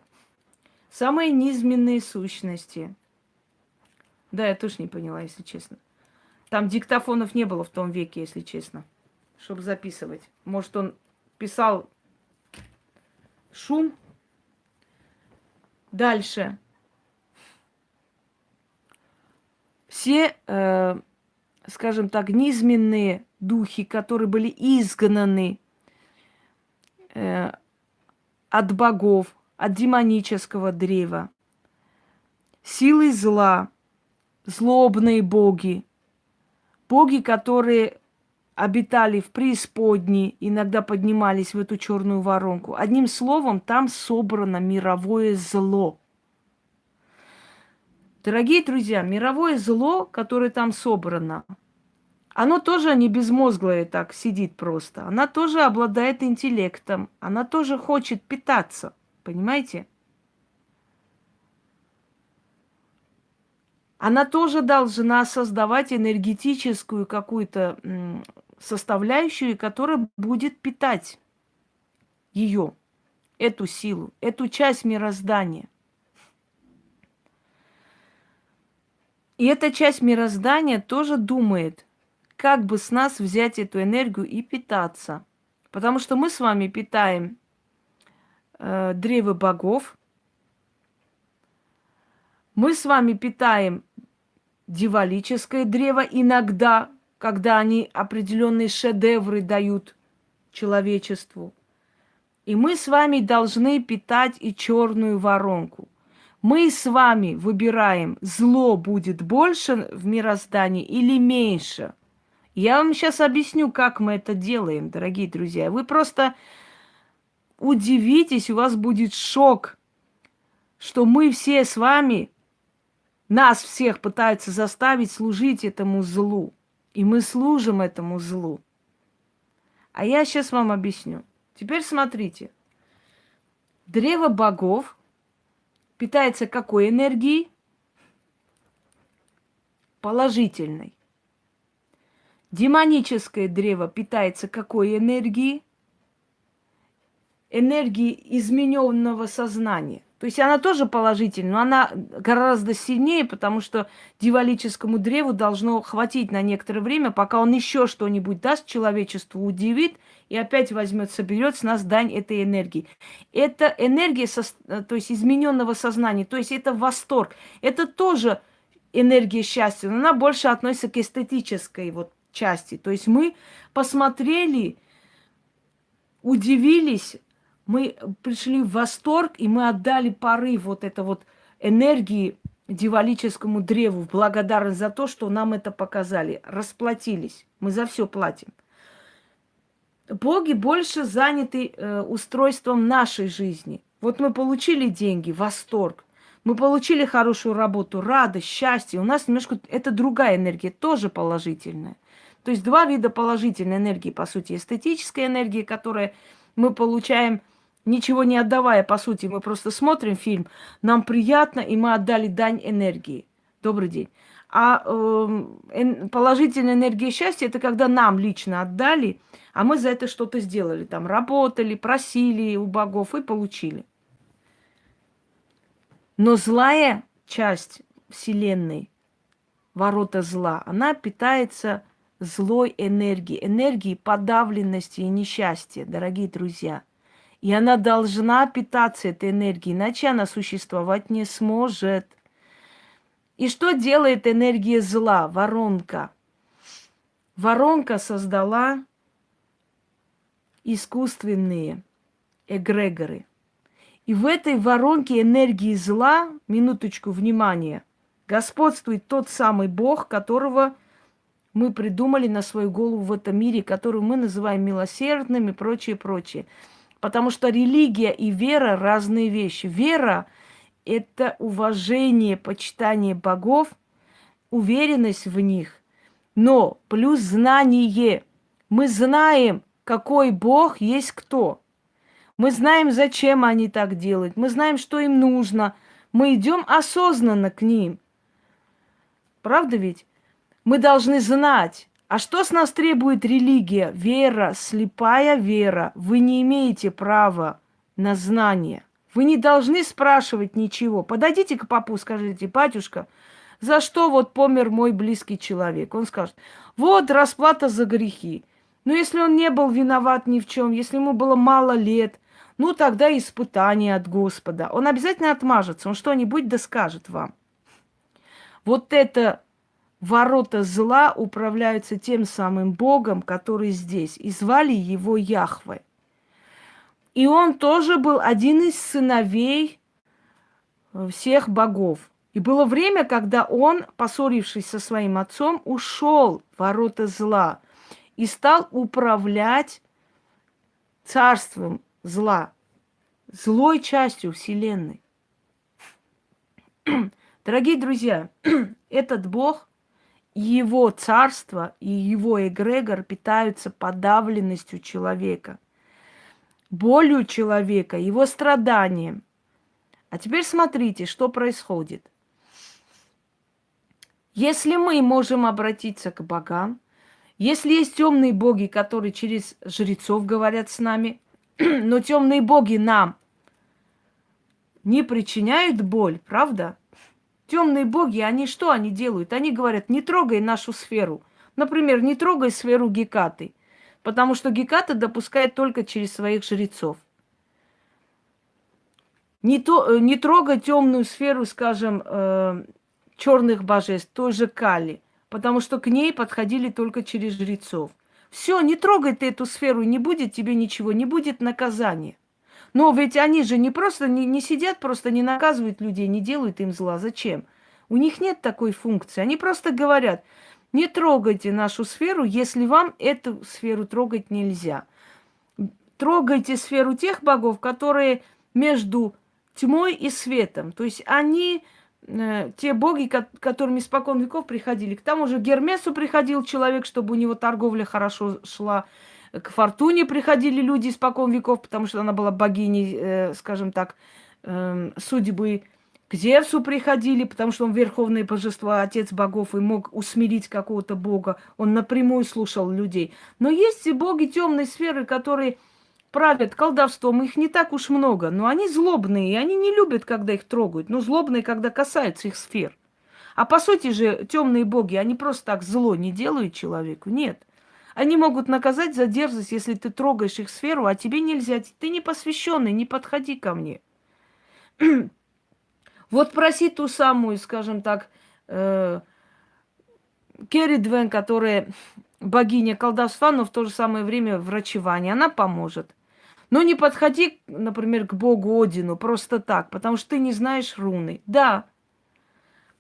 самые низменные сущности. Да, я тоже не поняла, если честно. Там диктофонов не было в том веке, если честно, чтобы записывать. Может, он писал шум. Дальше. Все, э, скажем так, низменные духи, которые были изгнаны э, от богов, от демонического древа, силы зла, злобные боги, боги, которые обитали в преисподней, иногда поднимались в эту черную воронку. Одним словом, там собрано мировое зло – Дорогие друзья, мировое зло, которое там собрано, оно тоже не безмозглое так сидит просто. Она тоже обладает интеллектом. Она тоже хочет питаться. Понимаете? Она тоже должна создавать энергетическую какую-то составляющую, которая будет питать ее, эту силу, эту часть мироздания. И эта часть мироздания тоже думает, как бы с нас взять эту энергию и питаться. Потому что мы с вами питаем э, древо богов, мы с вами питаем дивалическое древо иногда, когда они определенные шедевры дают человечеству. И мы с вами должны питать и черную воронку. Мы с вами выбираем, зло будет больше в мироздании или меньше. Я вам сейчас объясню, как мы это делаем, дорогие друзья. Вы просто удивитесь, у вас будет шок, что мы все с вами, нас всех пытаются заставить служить этому злу. И мы служим этому злу. А я сейчас вам объясню. Теперь смотрите. Древо богов питается какой энергией? Положительной. Демоническое древо питается какой энергией? Энергией измененного сознания. То есть она тоже положительная, но она гораздо сильнее, потому что дивалическому древу должно хватить на некоторое время, пока он еще что-нибудь даст человечеству, удивит и опять возьмет, соберет с нас дань этой энергии. Это энергия, со, то есть измененного сознания, то есть это восторг. Это тоже энергия счастья, но она больше относится к эстетической вот части. То есть мы посмотрели, удивились, мы пришли в восторг, и мы отдали порыв вот это вот энергии дивалическому древу в благодарность за то, что нам это показали. Расплатились. Мы за все платим. Боги больше заняты э, устройством нашей жизни. Вот мы получили деньги, восторг. Мы получили хорошую работу, радость, счастье. У нас немножко это другая энергия, тоже положительная. То есть два вида положительной энергии, по сути, эстетическая энергия, которая мы получаем ничего не отдавая, по сути, мы просто смотрим фильм, нам приятно, и мы отдали дань энергии. Добрый день. А э, положительная энергия счастья это когда нам лично отдали, а мы за это что-то сделали. Там работали, просили у богов и получили. Но злая часть Вселенной, ворота зла, она питается злой энергией, энергией подавленности и несчастья, дорогие друзья – и она должна питаться этой энергией, иначе она существовать не сможет. И что делает энергия зла, воронка? Воронка создала искусственные эгрегоры. И в этой воронке энергии зла, минуточку внимания, господствует тот самый Бог, которого мы придумали на свою голову в этом мире, который мы называем милосердным и прочее, прочее. Потому что религия и вера разные вещи. Вера – это уважение, почитание богов, уверенность в них, но плюс знание. Мы знаем, какой бог есть кто. Мы знаем, зачем они так делают. Мы знаем, что им нужно. Мы идем осознанно к ним. Правда ведь? Мы должны знать, а что с нас требует религия? Вера, слепая вера. Вы не имеете права на знание. Вы не должны спрашивать ничего. Подойдите к папу, скажите, батюшка, за что вот помер мой близкий человек? Он скажет, вот расплата за грехи. Но если он не был виноват ни в чем, если ему было мало лет, ну тогда испытание от Господа. Он обязательно отмажется, он что-нибудь да скажет вам. Вот это ворота зла управляются тем самым Богом, который здесь. И звали его Яхве. И он тоже был один из сыновей э, всех богов. И было время, когда он, поссорившись со своим отцом, ушел в ворота зла и стал управлять царством зла, злой частью Вселенной. Дорогие друзья, этот Бог его царство и его эгрегор питаются подавленностью человека, болью человека, его страданием. А теперь смотрите, что происходит. Если мы можем обратиться к богам, если есть темные боги, которые через жрецов говорят с нами, но темные боги нам не причиняют боль, правда? Темные боги, они что они делают? Они говорят, не трогай нашу сферу. Например, не трогай сферу Гекаты, потому что Геката допускает только через своих жрецов. Не, то, э, не трогай темную сферу, скажем, э, черных божеств, той же Кали, потому что к ней подходили только через жрецов. Все, не трогай ты эту сферу, не будет тебе ничего, не будет наказания. Но ведь они же не просто не, не сидят, просто не наказывают людей, не делают им зла. Зачем? У них нет такой функции. Они просто говорят, не трогайте нашу сферу, если вам эту сферу трогать нельзя. Трогайте сферу тех богов, которые между тьмой и светом. То есть они э, те боги, ко- которыми испокон веков приходили. К тому же Гермесу приходил человек, чтобы у него торговля хорошо шла. К Фортуне приходили люди испокон веков, потому что она была богиней, э, скажем так, э, судьбы. К Зевсу приходили, потому что он верховное божество, отец богов, и мог усмирить какого-то бога. Он напрямую слушал людей. Но есть и боги темной сферы, которые правят колдовством, их не так уж много, но они злобные, и они не любят, когда их трогают, но злобные, когда касаются их сфер. А по сути же темные боги, они просто так зло не делают человеку, нет. Они могут наказать за дерзость, если ты трогаешь их сферу, а тебе нельзя. Ты не посвященный, не подходи ко мне. вот проси ту самую, скажем так, э, Керри Двен, которая богиня колдовства, но в то же самое время врачевания, она поможет. Но не подходи, например, к богу Одину просто так, потому что ты не знаешь руны. Да,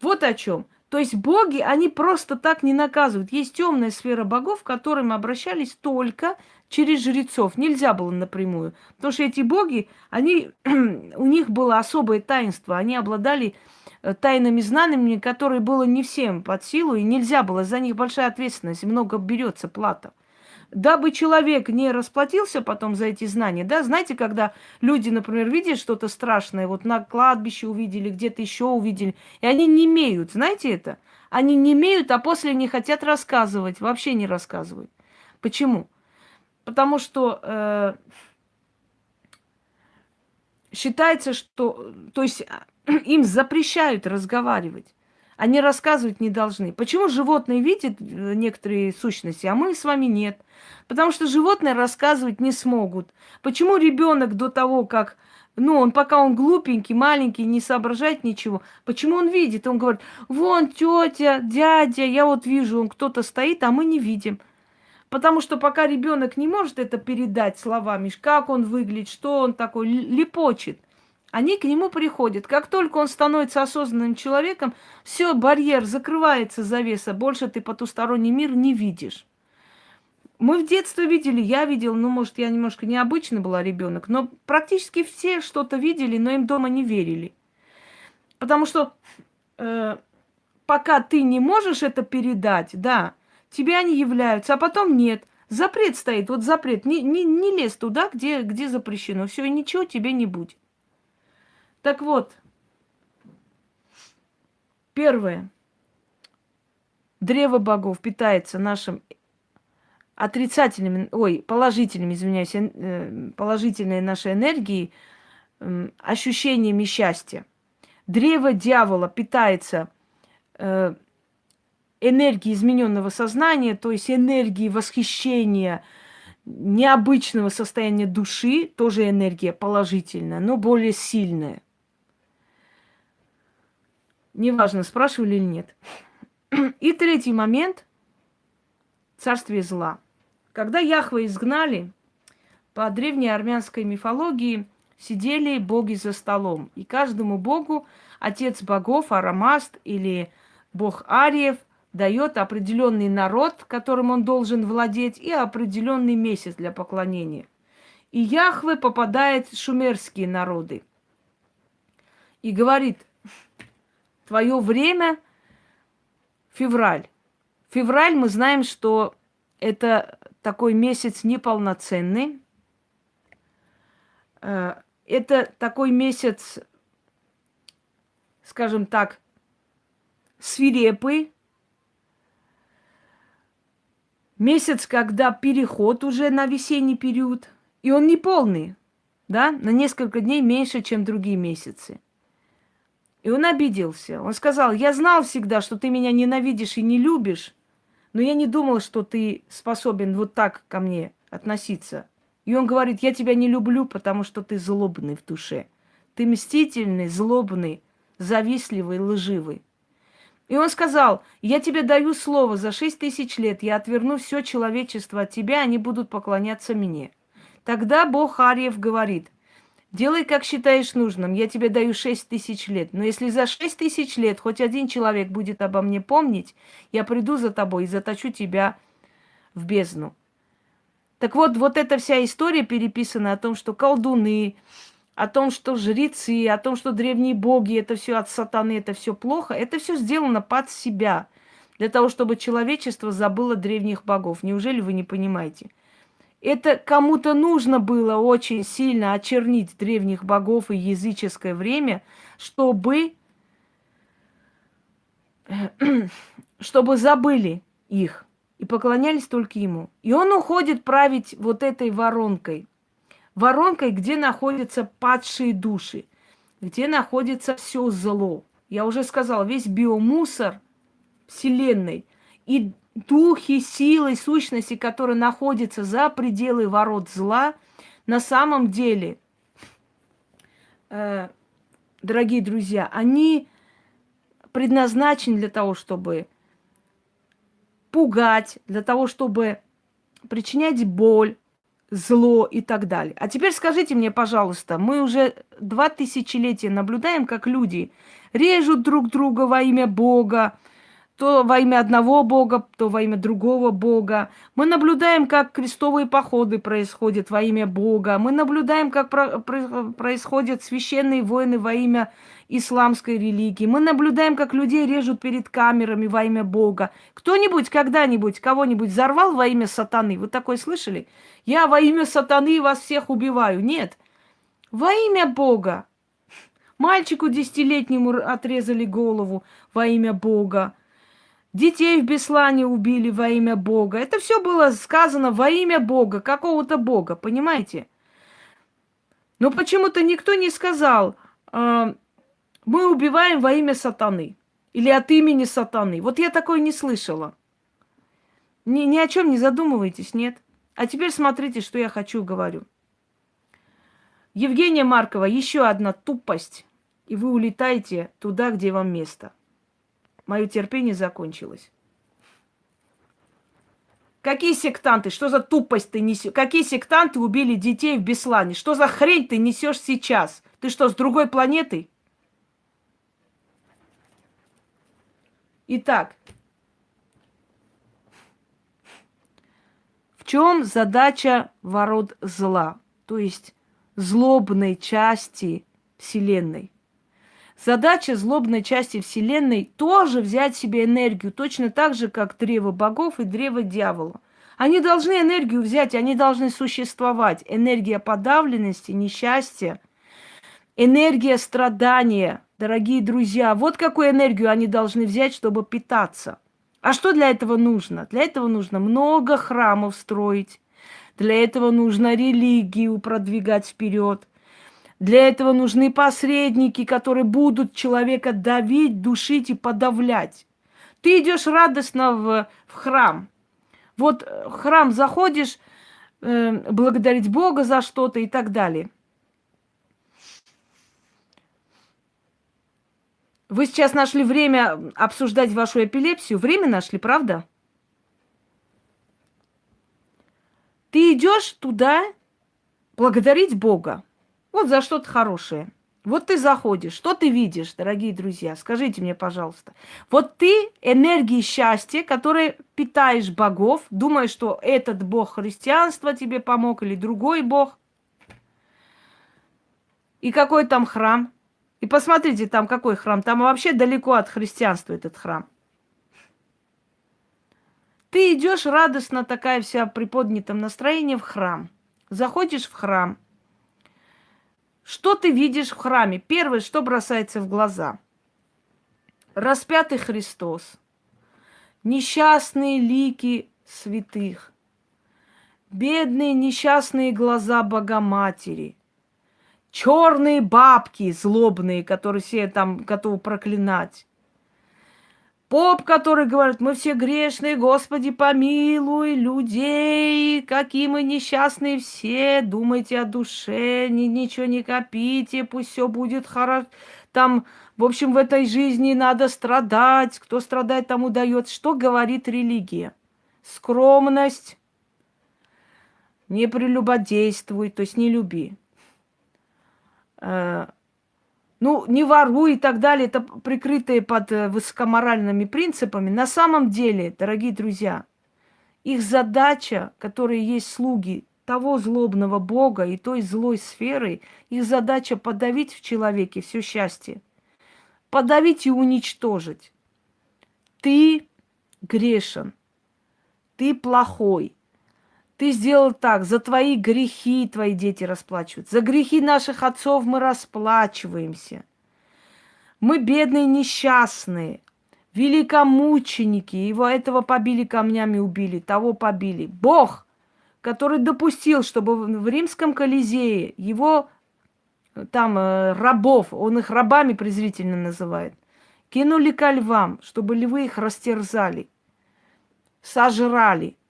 вот о чем. То есть боги, они просто так не наказывают. Есть темная сфера богов, к которым обращались только через жрецов. Нельзя было напрямую. Потому что эти боги, они, у них было особое таинство. Они обладали э, тайными знаниями, которые было не всем под силу, и нельзя было. За них большая ответственность, много берется плата дабы человек не расплатился потом за эти знания, да, знаете, когда люди, например, видят что-то страшное, вот на кладбище увидели, где-то еще увидели, и они не имеют, знаете это? Они не имеют, а после не хотят рассказывать, вообще не рассказывают. Почему? Потому что э, считается, что, то есть им запрещают разговаривать. Они рассказывать не должны. Почему животные видят э, некоторые сущности, а мы с вами нет? Потому что животные рассказывать не смогут. Почему ребенок до того, как ну, он пока он глупенький, маленький, не соображает ничего. Почему он видит? Он говорит, вон тетя, дядя, я вот вижу, он кто-то стоит, а мы не видим. Потому что пока ребенок не может это передать словами, как он выглядит, что он такой, лепочет – они к нему приходят. Как только он становится осознанным человеком, все, барьер закрывается, завеса. Больше ты потусторонний мир не видишь. Мы в детстве видели, я видел, ну, может, я немножко необычный была ребенок, но практически все что-то видели, но им дома не верили. Потому что э, пока ты не можешь это передать, да, тебе они являются, а потом нет. Запрет стоит, вот запрет. Не, не, не лезь туда, где, где запрещено. Все, и ничего тебе не будет. Так вот, первое. Древо богов питается нашим отрицательными, ой, положительными, извиняюсь, э, положительной нашей энергией, ощущениями счастья. Древо дьявола питается э, энергией измененного сознания, то есть энергией восхищения, необычного состояния души, тоже энергия положительная, но более сильная. Неважно, спрашивали или нет. И третий момент – царствие зла. Когда Яхва изгнали, по древней армянской мифологии сидели боги за столом. И каждому богу отец богов, Арамаст или бог Ариев дает определенный народ, которым он должен владеть, и определенный месяц для поклонения. И Яхве попадает шумерские народы. И говорит – Твое время февраль. Февраль мы знаем, что это такой месяц неполноценный. Э, это такой месяц, скажем так, свирепый. Месяц, когда переход уже на весенний период. И он не полный, да, на несколько дней меньше, чем другие месяцы. И он обиделся. Он сказал, я знал всегда, что ты меня ненавидишь и не любишь, но я не думала, что ты способен вот так ко мне относиться. И он говорит, я тебя не люблю, потому что ты злобный в душе. Ты мстительный, злобный, завистливый, лживый. И он сказал, я тебе даю слово, за шесть тысяч лет я отверну все человечество от тебя, они будут поклоняться мне. Тогда Бог Арьев говорит, делай, как считаешь нужным, я тебе даю шесть тысяч лет. Но если за шесть тысяч лет хоть один человек будет обо мне помнить, я приду за тобой и заточу тебя в бездну. Так вот, вот эта вся история переписана о том, что колдуны, о том, что жрецы, о том, что древние боги, это все от сатаны, это все плохо, это все сделано под себя, для того, чтобы человечество забыло древних богов. Неужели вы не понимаете? Это кому-то нужно было очень сильно очернить древних богов и языческое время, чтобы, чтобы забыли их и поклонялись только ему. И он уходит править вот этой воронкой, воронкой, где находятся падшие души, где находится все зло. Я уже сказала, весь биомусор Вселенной и духи, силы, сущности, которые находятся за пределы ворот зла, на самом деле, э, дорогие друзья, они предназначены для того, чтобы пугать, для того, чтобы причинять боль, зло и так далее. А теперь скажите мне, пожалуйста, мы уже два тысячелетия наблюдаем, как люди режут друг друга во имя Бога, то во имя одного Бога, то во имя другого Бога. Мы наблюдаем, как крестовые походы происходят во имя Бога. Мы наблюдаем, как про- про- происходят священные войны во имя исламской религии. Мы наблюдаем, как людей режут перед камерами во имя Бога. Кто-нибудь когда-нибудь кого-нибудь взорвал во имя сатаны? Вы такое слышали? Я во имя сатаны вас всех убиваю. Нет. Во имя Бога. Мальчику десятилетнему отрезали голову во имя Бога. Детей в Беслане убили во имя Бога. Это все было сказано во имя Бога, какого-то Бога, понимаете? Но почему-то никто не сказал, э, мы убиваем во имя сатаны или от имени сатаны. Вот я такое не слышала. Ни, ни о чем не задумывайтесь, нет? А теперь смотрите, что я хочу говорю. Евгения Маркова, еще одна тупость, и вы улетаете туда, где вам место – Мое терпение закончилось. Какие сектанты? Что за тупость ты несешь? Какие сектанты убили детей в Беслане? Что за хрень ты несешь сейчас? Ты что, с другой планеты? Итак, в чем задача ворот зла, то есть злобной части Вселенной? Задача злобной части Вселенной тоже взять себе энергию, точно так же, как древо богов и древо дьявола. Они должны энергию взять, они должны существовать. Энергия подавленности, несчастья, энергия страдания, дорогие друзья. Вот какую энергию они должны взять, чтобы питаться. А что для этого нужно? Для этого нужно много храмов строить. Для этого нужно религию продвигать вперед. Для этого нужны посредники, которые будут человека давить, душить и подавлять. Ты идешь радостно в, в храм. Вот э, в храм заходишь, э, благодарить Бога за что-то и так далее. Вы сейчас нашли время обсуждать вашу эпилепсию. Время нашли, правда? Ты идешь туда благодарить Бога. Вот за что-то хорошее. Вот ты заходишь, что ты видишь, дорогие друзья? Скажите мне, пожалуйста. Вот ты энергией счастья, которой питаешь богов, думаешь, что этот бог христианства тебе помог или другой бог. И какой там храм? И посмотрите, там какой храм. Там вообще далеко от христианства этот храм. Ты идешь радостно такая вся при поднятом настроении в храм. Заходишь в храм – что ты видишь в храме? Первое, что бросается в глаза. Распятый Христос. Несчастные лики святых. Бедные несчастные глаза Богоматери. Черные бабки злобные, которые все там готовы проклинать. Поп, который говорит, мы все грешные, Господи, помилуй людей, какие мы несчастные все, думайте о душе, ни, ничего не копите, пусть все будет хорошо. Там, в общем, в этой жизни надо страдать, кто страдает, тому дает. Что говорит религия? Скромность, не прелюбодействуй, то есть не люби. Ну, не воруй и так далее, это прикрытые под э, высокоморальными принципами. На самом деле, дорогие друзья, их задача, которые есть слуги того злобного Бога и той злой сферы, их задача подавить в человеке все счастье. Подавить и уничтожить. Ты грешен, ты плохой, ты сделал так, за твои грехи твои дети расплачиваются. За грехи наших отцов мы расплачиваемся. Мы бедные, несчастные, великомученики. Его этого побили камнями, убили, того побили. Бог, который допустил, чтобы в римском Колизее его там э, рабов, он их рабами презрительно называет, кинули ко львам, чтобы львы их растерзали, сожрали –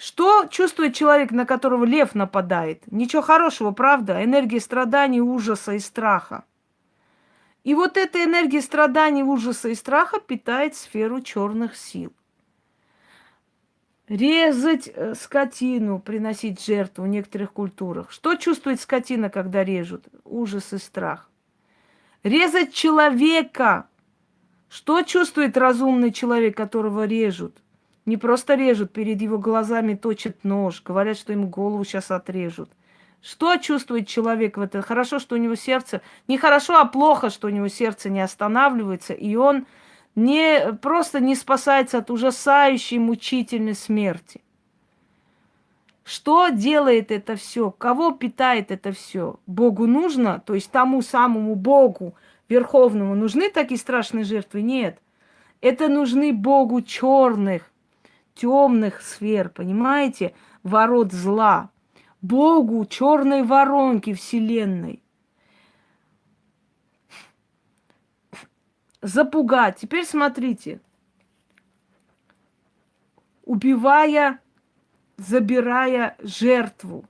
что чувствует человек, на которого лев нападает? Ничего хорошего, правда? Энергия страданий, ужаса и страха. И вот эта энергия страданий, ужаса и страха питает сферу черных сил. Резать э, скотину, приносить жертву в некоторых культурах. Что чувствует скотина, когда режут? Ужас и страх. Резать человека. Что чувствует разумный человек, которого режут? Не просто режут, перед его глазами точат нож, говорят, что ему голову сейчас отрежут. Что чувствует человек в этом? Хорошо, что у него сердце... Не хорошо, а плохо, что у него сердце не останавливается, и он не, просто не спасается от ужасающей мучительной смерти. Что делает это все? Кого питает это все? Богу нужно, то есть тому самому Богу Верховному нужны такие страшные жертвы? Нет. Это нужны Богу черных, темных сфер, понимаете, ворот зла, Богу черной воронки Вселенной. Запугать. Теперь смотрите. Убивая, забирая жертву.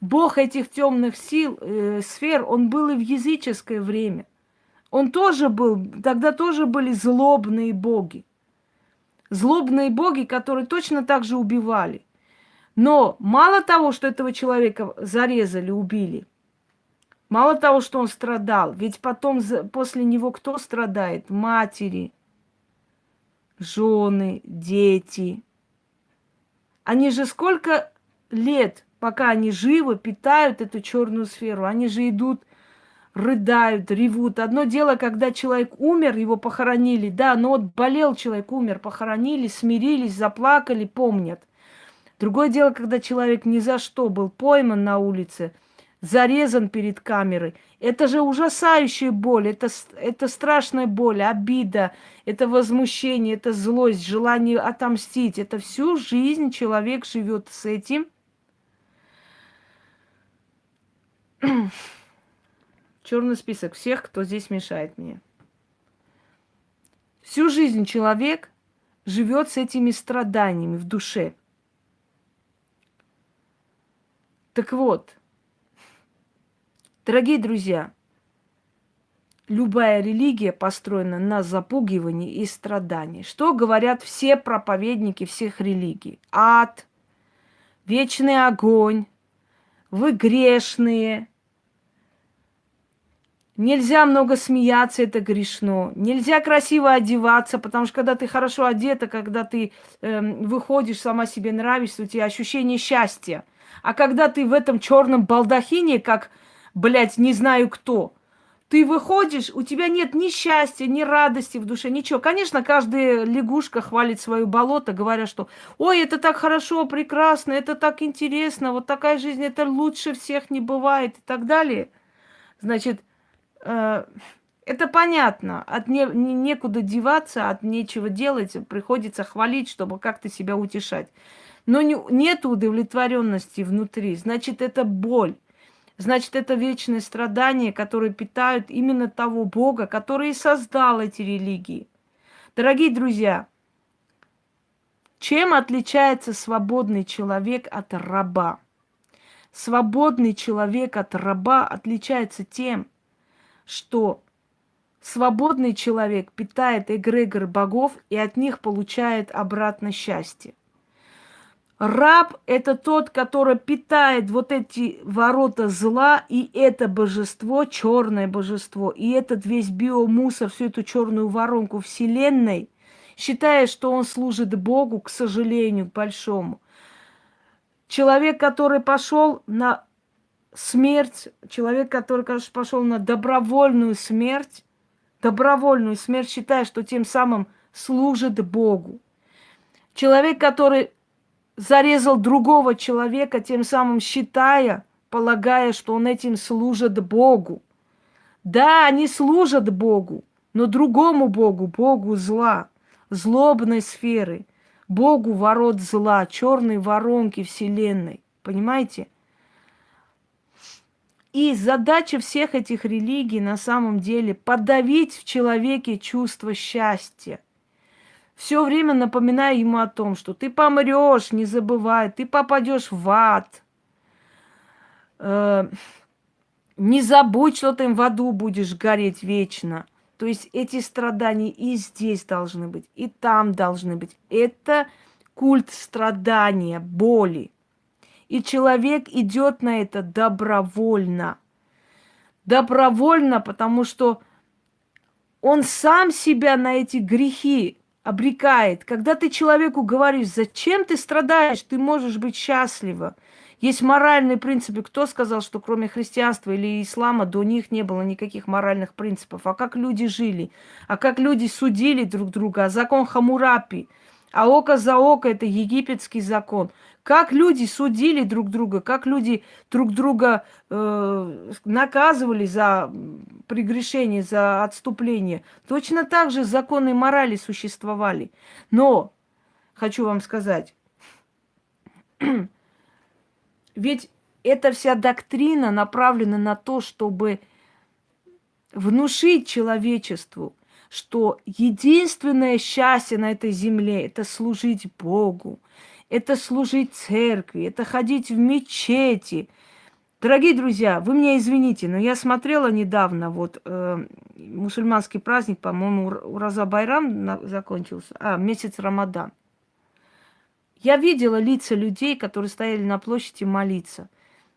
Бог этих темных сил, э, сфер, он был и в языческое время. Он тоже был, тогда тоже были злобные боги злобные боги, которые точно так же убивали. Но мало того, что этого человека зарезали, убили, мало того, что он страдал, ведь потом после него кто страдает? Матери, жены, дети. Они же сколько лет, пока они живы, питают эту черную сферу. Они же идут рыдают, ревут. Одно дело, когда человек умер, его похоронили, да, но вот болел человек, умер, похоронили, смирились, заплакали, помнят. Другое дело, когда человек ни за что был пойман на улице, зарезан перед камерой. Это же ужасающая боль, это, это страшная боль, обида, это возмущение, это злость, желание отомстить. Это всю жизнь человек живет с этим. Черный список всех, кто здесь мешает мне. Всю жизнь человек живет с этими страданиями в душе. Так вот, дорогие друзья, любая религия построена на запугивании и страдании. Что говорят все проповедники всех религий? Ад, вечный огонь, вы грешные, Нельзя много смеяться, это грешно. Нельзя красиво одеваться, потому что когда ты хорошо одета, когда ты э, выходишь, сама себе нравишься, у тебя ощущение счастья. А когда ты в этом черном балдахине, как, блядь, не знаю кто, ты выходишь, у тебя нет ни счастья, ни радости в душе, ничего. Конечно, каждая лягушка хвалит свое болото, говоря, что «Ой, это так хорошо, прекрасно, это так интересно, вот такая жизнь, это лучше всех не бывает» и так далее. Значит, это понятно, от не, не, некуда деваться, от нечего делать, приходится хвалить, чтобы как-то себя утешать. Но не, нет удовлетворенности внутри, значит, это боль. Значит, это вечное страдание, которое питают именно того Бога, который и создал эти религии. Дорогие друзья, чем отличается свободный человек от раба? Свободный человек от раба отличается тем, что свободный человек питает эгрегор богов и от них получает обратно счастье. Раб – это тот, который питает вот эти ворота зла и это божество, черное божество, и этот весь биомусор, всю эту черную воронку Вселенной, считая, что он служит Богу, к сожалению, большому. Человек, который пошел на смерть, человек, который, конечно, пошел на добровольную смерть, добровольную смерть, считая, что тем самым служит Богу. Человек, который зарезал другого человека, тем самым считая, полагая, что он этим служит Богу. Да, они служат Богу, но другому Богу, Богу зла, злобной сферы, Богу ворот зла, черной воронки Вселенной. Понимаете? И задача всех этих религий на самом деле подавить в человеке чувство счастья – все время напоминая ему о том, что ты помрешь, не забывай, ты попадешь в ад. Э, не забудь, что ты в аду будешь гореть вечно. То есть эти страдания и здесь должны быть, и там должны быть. Это культ страдания, боли. И человек идет на это добровольно. Добровольно, потому что он сам себя на эти грехи обрекает. Когда ты человеку говоришь, зачем ты страдаешь, ты можешь быть счастлива. Есть моральные принципы. Кто сказал, что кроме христианства или ислама до них не было никаких моральных принципов? А как люди жили? А как люди судили друг друга? А закон Хамурапи – а око за око – это египетский закон. Как люди судили друг друга, как люди друг друга э, наказывали за прегрешение, за отступление. Точно так же законы морали существовали. Но, хочу вам сказать, ведь эта вся доктрина направлена на то, чтобы внушить человечеству, что единственное счастье на этой земле – это служить Богу, это служить церкви, это ходить в мечети. Дорогие друзья, вы меня извините, но я смотрела недавно, вот э, мусульманский праздник, по-моему, Ураза Байрам на, закончился, а, месяц Рамадан. Я видела лица людей, которые стояли на площади молиться.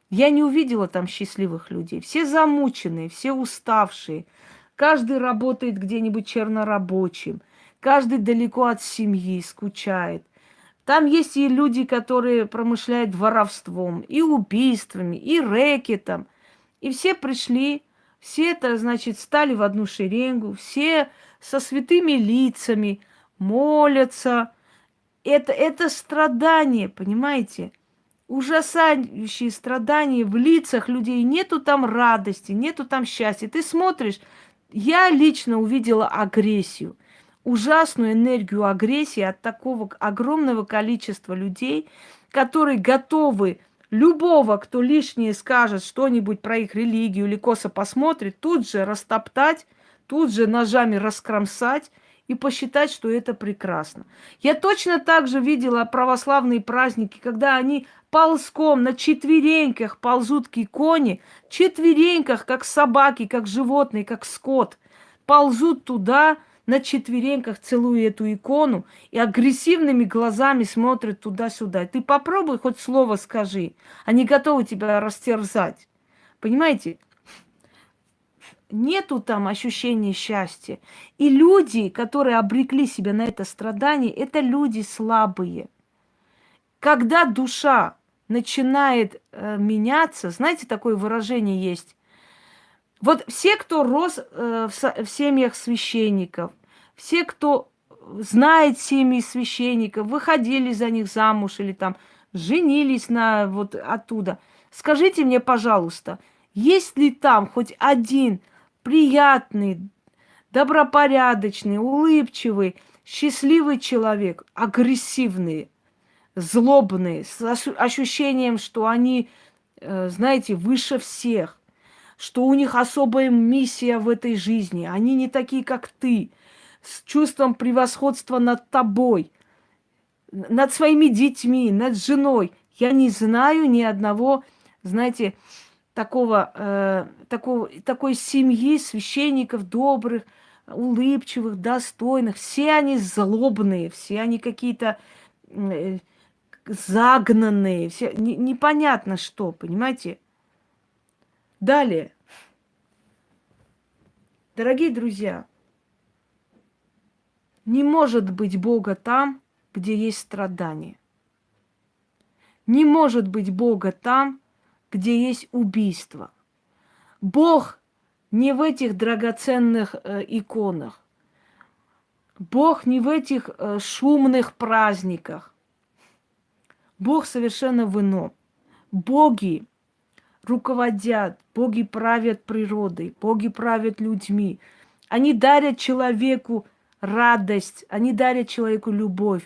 Я не увидела там счастливых людей. Все замученные, все уставшие – Каждый работает где-нибудь чернорабочим. Каждый далеко от семьи, скучает. Там есть и люди, которые промышляют воровством, и убийствами, и рэкетом. И все пришли, все это, значит, стали в одну шеренгу, все со святыми лицами, молятся. Это, это страдание, понимаете? Ужасающие страдания в лицах людей. Нету там радости, нету там счастья. Ты смотришь, я лично увидела агрессию, ужасную энергию агрессии от такого огромного количества людей, которые готовы любого, кто лишнее скажет что-нибудь про их религию или косо посмотрит, тут же растоптать, тут же ножами раскромсать и посчитать, что это прекрасно. Я точно так же видела православные праздники, когда они ползком на четвереньках ползут к иконе, четвереньках, как собаки, как животные, как скот, ползут туда на четвереньках, целуя эту икону, и агрессивными глазами смотрят туда-сюда. Ты попробуй хоть слово скажи. Они готовы тебя растерзать. Понимаете? Нету там ощущения счастья. И люди, которые обрекли себя на это страдание, это люди слабые. Когда душа начинает э, меняться, знаете, такое выражение есть. Вот все, кто рос э, в, семьях священников, все, кто знает семьи священников, выходили за них замуж или там женились на вот оттуда. Скажите мне, пожалуйста, есть ли там хоть один приятный, добропорядочный, улыбчивый, счастливый человек, агрессивный, злобные, с ощущением, что они, э, знаете, выше всех, что у них особая миссия в этой жизни, они не такие, как ты, с чувством превосходства над тобой, над своими детьми, над женой. Я не знаю ни одного, знаете, такого, э, такого, такой семьи священников добрых, улыбчивых, достойных. Все они злобные, все они какие-то э, загнанные, все не, непонятно что, понимаете? Далее. Дорогие друзья, не может быть Бога там, где есть страдания. Не может быть Бога там, где есть убийство. Бог не в этих драгоценных э, иконах. Бог не в этих э, шумных праздниках. Бог совершенно в ином. Боги руководят, боги правят природой, боги правят людьми. Они дарят человеку радость, они дарят человеку любовь,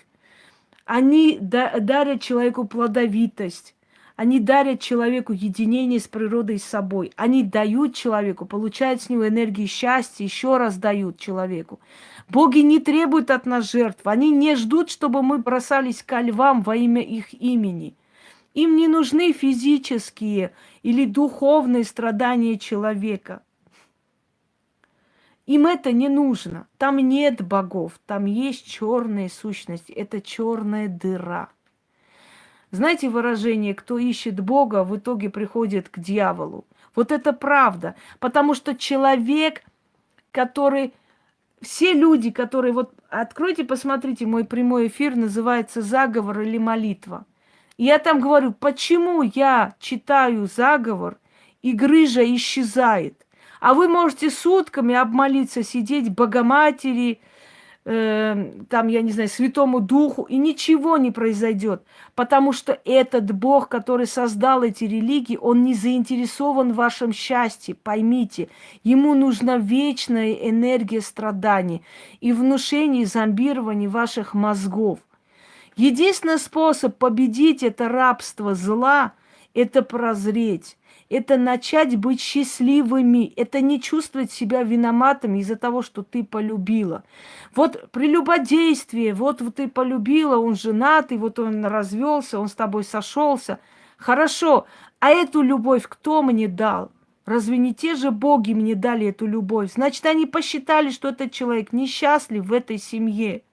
они дарят человеку плодовитость, они дарят человеку единение с природой и с собой. Они дают человеку, получают с него энергию счастья, еще раз дают человеку. Боги не требуют от нас жертв. Они не ждут, чтобы мы бросались ко львам во имя их имени. Им не нужны физические или духовные страдания человека. Им это не нужно. Там нет богов, там есть черная сущность. Это черная дыра. Знаете выражение, кто ищет Бога, в итоге приходит к дьяволу. Вот это правда. Потому что человек, который... Все люди, которые... Вот откройте, посмотрите, мой прямой эфир называется «Заговор или молитва». Я там говорю, почему я читаю заговор, и грыжа исчезает. А вы можете сутками обмолиться, сидеть Богоматери, э, там, я не знаю, Святому Духу, и ничего не произойдет. Потому что этот Бог, который создал эти религии, он не заинтересован в вашем счастье, поймите. Ему нужна вечная энергия страданий и внушение, и зомбирование ваших мозгов. Единственный способ победить это рабство зла – это прозреть это начать быть счастливыми, это не чувствовать себя виноватыми из-за того, что ты полюбила. Вот прелюбодействие, вот, вот ты полюбила, он женатый, вот он развелся, он с тобой сошелся. Хорошо, а эту любовь кто мне дал? Разве не те же боги мне дали эту любовь? Значит, они посчитали, что этот человек несчастлив в этой семье.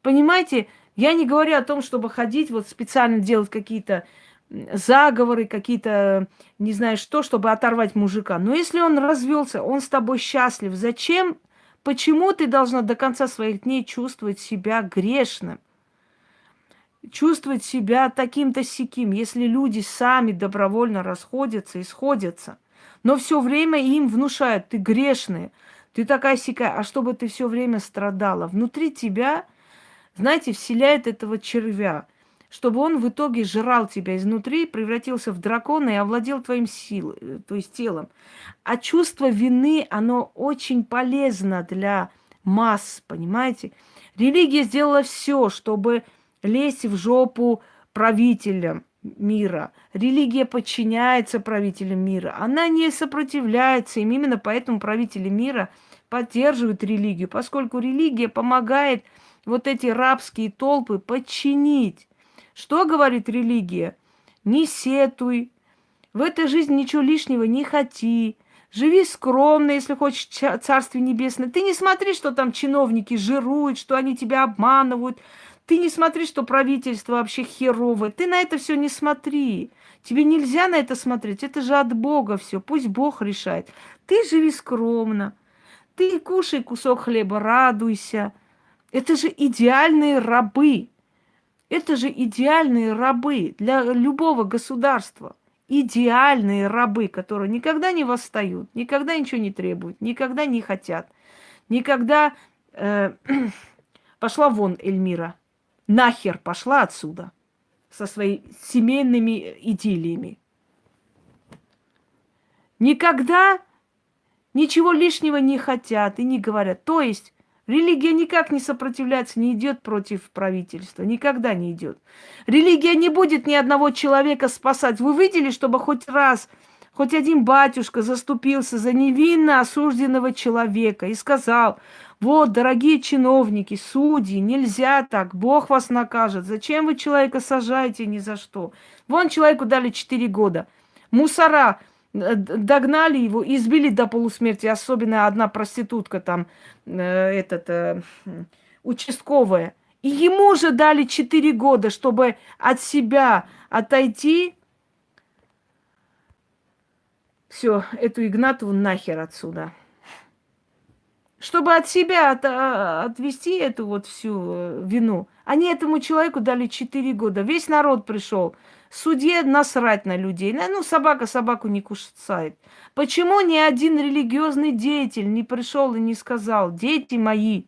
Понимаете, я не говорю о том, чтобы ходить, вот специально делать какие-то заговоры, какие-то, не знаю что, чтобы оторвать мужика. Но если он развелся, он с тобой счастлив, зачем, почему ты должна до конца своих дней чувствовать себя грешным? Чувствовать себя таким-то сяким, если люди сами добровольно расходятся и сходятся. Но все время им внушают, ты грешная, ты такая сякая, а чтобы ты все время страдала. Внутри тебя, знаете, вселяет этого червя – чтобы он в итоге жрал тебя изнутри, превратился в дракона и овладел твоим силой, э, то есть телом. А чувство вины, оно очень полезно для масс, понимаете? Религия сделала все, чтобы лезть в жопу правителям мира. Религия подчиняется правителям мира. Она не сопротивляется им. Именно поэтому правители мира поддерживают религию, поскольку религия помогает вот эти рабские толпы подчинить. Что говорит религия? Не сетуй, в этой жизни ничего лишнего не хоти, живи скромно, если хочешь Царствие Небесное. Ты не смотри, что там чиновники жируют, что они тебя обманывают. Ты не смотри, что правительство вообще херовое. Ты на это все не смотри. Тебе нельзя на это смотреть. Это же от Бога все. Пусть Бог решает. Ты живи скромно. Ты кушай кусок хлеба, радуйся. Это же идеальные рабы. Это же идеальные рабы для любого государства. Идеальные рабы, которые никогда не восстают, никогда ничего не требуют, никогда не хотят, никогда... Э, пошла вон Эльмира. Нахер пошла отсюда со своими семейными идиллиями. Никогда ничего лишнего не хотят и не говорят. То есть Религия никак не сопротивляется, не идет против правительства, никогда не идет. Религия не будет ни одного человека спасать. Вы видели, чтобы хоть раз, хоть один батюшка заступился за невинно осужденного человека и сказал, вот, дорогие чиновники, судьи, нельзя так, Бог вас накажет. Зачем вы человека сажаете ни за что? Вон человеку дали 4 года. Мусора догнали его, избили до полусмерти. Особенно одна проститутка там, э, этот, э, участковая. И ему же дали 4 года, чтобы от себя отойти. Все, эту Игнатову нахер отсюда чтобы от себя от, а, отвести эту вот всю э, вину. Они этому человеку дали 4 года. Весь народ пришел. Судье насрать на людей. Ну, собака собаку не кусает. Почему ни один религиозный деятель не пришел и не сказал, дети мои,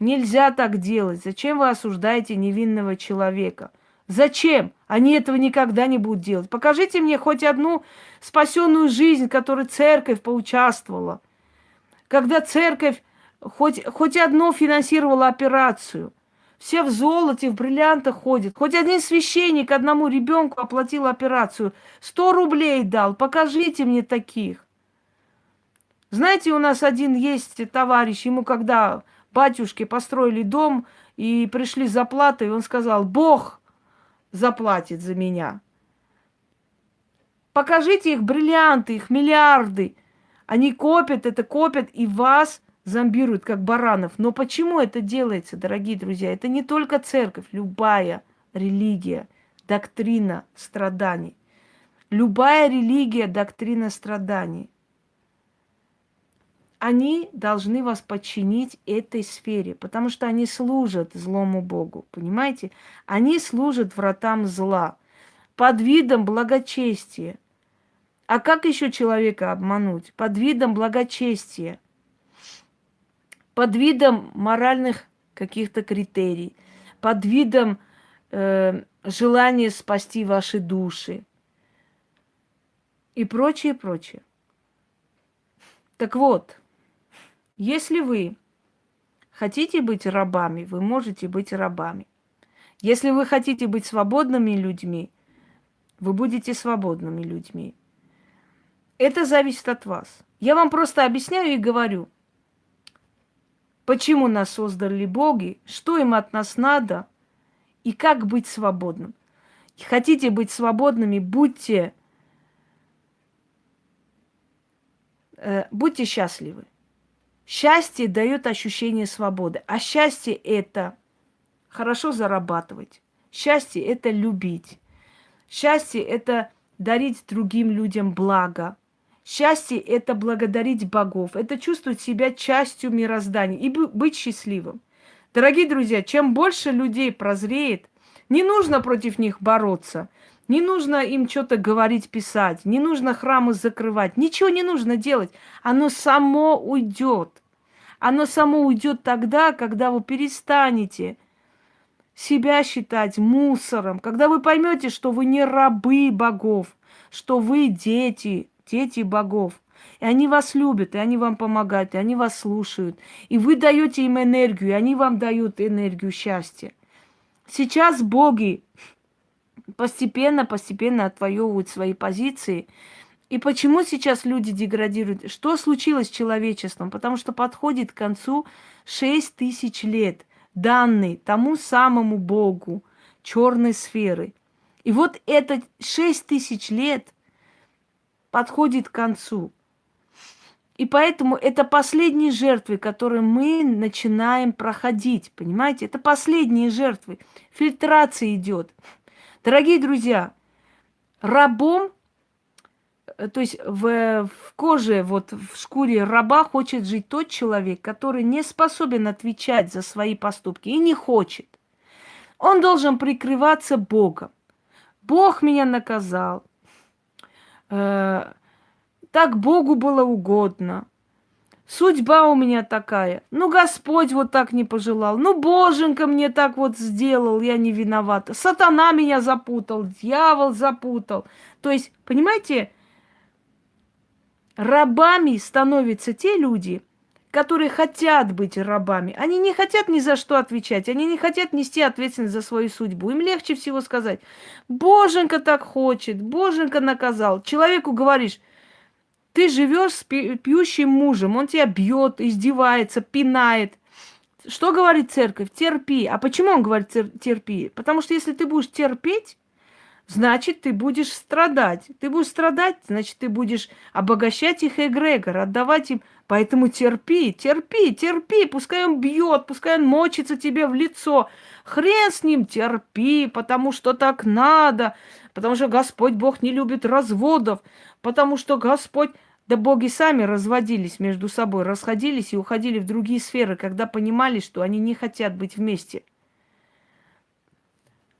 нельзя так делать. Зачем вы осуждаете невинного человека? Зачем? Они этого никогда не будут делать. Покажите мне хоть одну спасенную жизнь, в которой церковь поучаствовала когда церковь хоть, хоть одно финансировала операцию. Все в золоте, в бриллиантах ходят. Хоть один священник одному ребенку оплатил операцию. Сто рублей дал. Покажите мне таких. Знаете, у нас один есть товарищ, ему когда батюшки построили дом и пришли за платой, он сказал, Бог заплатит за меня. Покажите их бриллианты, их миллиарды – они копят это, копят и вас зомбируют, как баранов. Но почему это делается, дорогие друзья? Это не только церковь, любая религия, доктрина страданий. Любая религия, доктрина страданий. Они должны вас подчинить этой сфере, потому что они служат злому Богу, понимаете? Они служат вратам зла под видом благочестия – а как еще человека обмануть? Под видом благочестия, под видом моральных каких-то критерий, под видом э, желания спасти ваши души и прочее, прочее. Так вот, если вы хотите быть рабами, вы можете быть рабами. Если вы хотите быть свободными людьми, вы будете свободными людьми. Это зависит от вас. Я вам просто объясняю и говорю, почему нас создали боги, что им от нас надо и как быть свободным. Хотите быть свободными, будьте, э, будьте счастливы. Счастье дает ощущение свободы. А счастье это хорошо зарабатывать. Счастье это любить. Счастье это дарить другим людям благо. Счастье – это благодарить богов, это чувствовать себя частью мироздания и быть счастливым. Дорогие друзья, чем больше людей прозреет, не нужно против них бороться, не нужно им что-то говорить, писать, не нужно храмы закрывать, ничего не нужно делать. Оно само уйдет. Оно само уйдет тогда, когда вы перестанете себя считать мусором, когда вы поймете, что вы не рабы богов, что вы дети дети богов. И они вас любят, и они вам помогают, и они вас слушают. И вы даете им энергию, и они вам дают энергию счастья. Сейчас боги постепенно-постепенно отвоевывают свои позиции. И почему сейчас люди деградируют? Что случилось с человечеством? Потому что подходит к концу 6 тысяч лет, данный тому самому Богу черной сферы. И вот это 6 тысяч лет – подходит к концу. И поэтому это последние жертвы, которые мы начинаем проходить. Понимаете? Это последние жертвы. Фильтрация идет. Дорогие друзья, рабом, э, то есть в, в коже, вот в шкуре раба хочет жить тот человек, который не способен отвечать за свои поступки и не хочет. Он должен прикрываться Богом. Бог меня наказал, так Богу было угодно. Судьба у меня такая. Ну, Господь вот так не пожелал. Ну, Боженька мне так вот сделал, я не виновата. Сатана меня запутал, дьявол запутал. То есть, понимаете, рабами становятся те люди, которые хотят быть рабами. Они не хотят ни за что отвечать, они не хотят нести ответственность за свою судьбу. Им легче всего сказать, Боженька так хочет, Боженька наказал. Человеку говоришь, ты живешь с пьющим мужем, он тебя бьет, издевается, пинает. Что говорит церковь? Терпи. А почему он говорит терпи? Потому что если ты будешь терпеть, значит, ты будешь страдать. Ты будешь страдать, значит, ты будешь обогащать их эгрегор, отдавать им. Поэтому терпи, терпи, терпи. Пускай он бьет, пускай он мочится тебе в лицо. Хрен с ним, терпи, потому что так надо. Потому что Господь Бог не любит разводов. Потому что Господь... Да боги сами разводились между собой, расходились и уходили в другие сферы, когда понимали, что они не хотят быть вместе.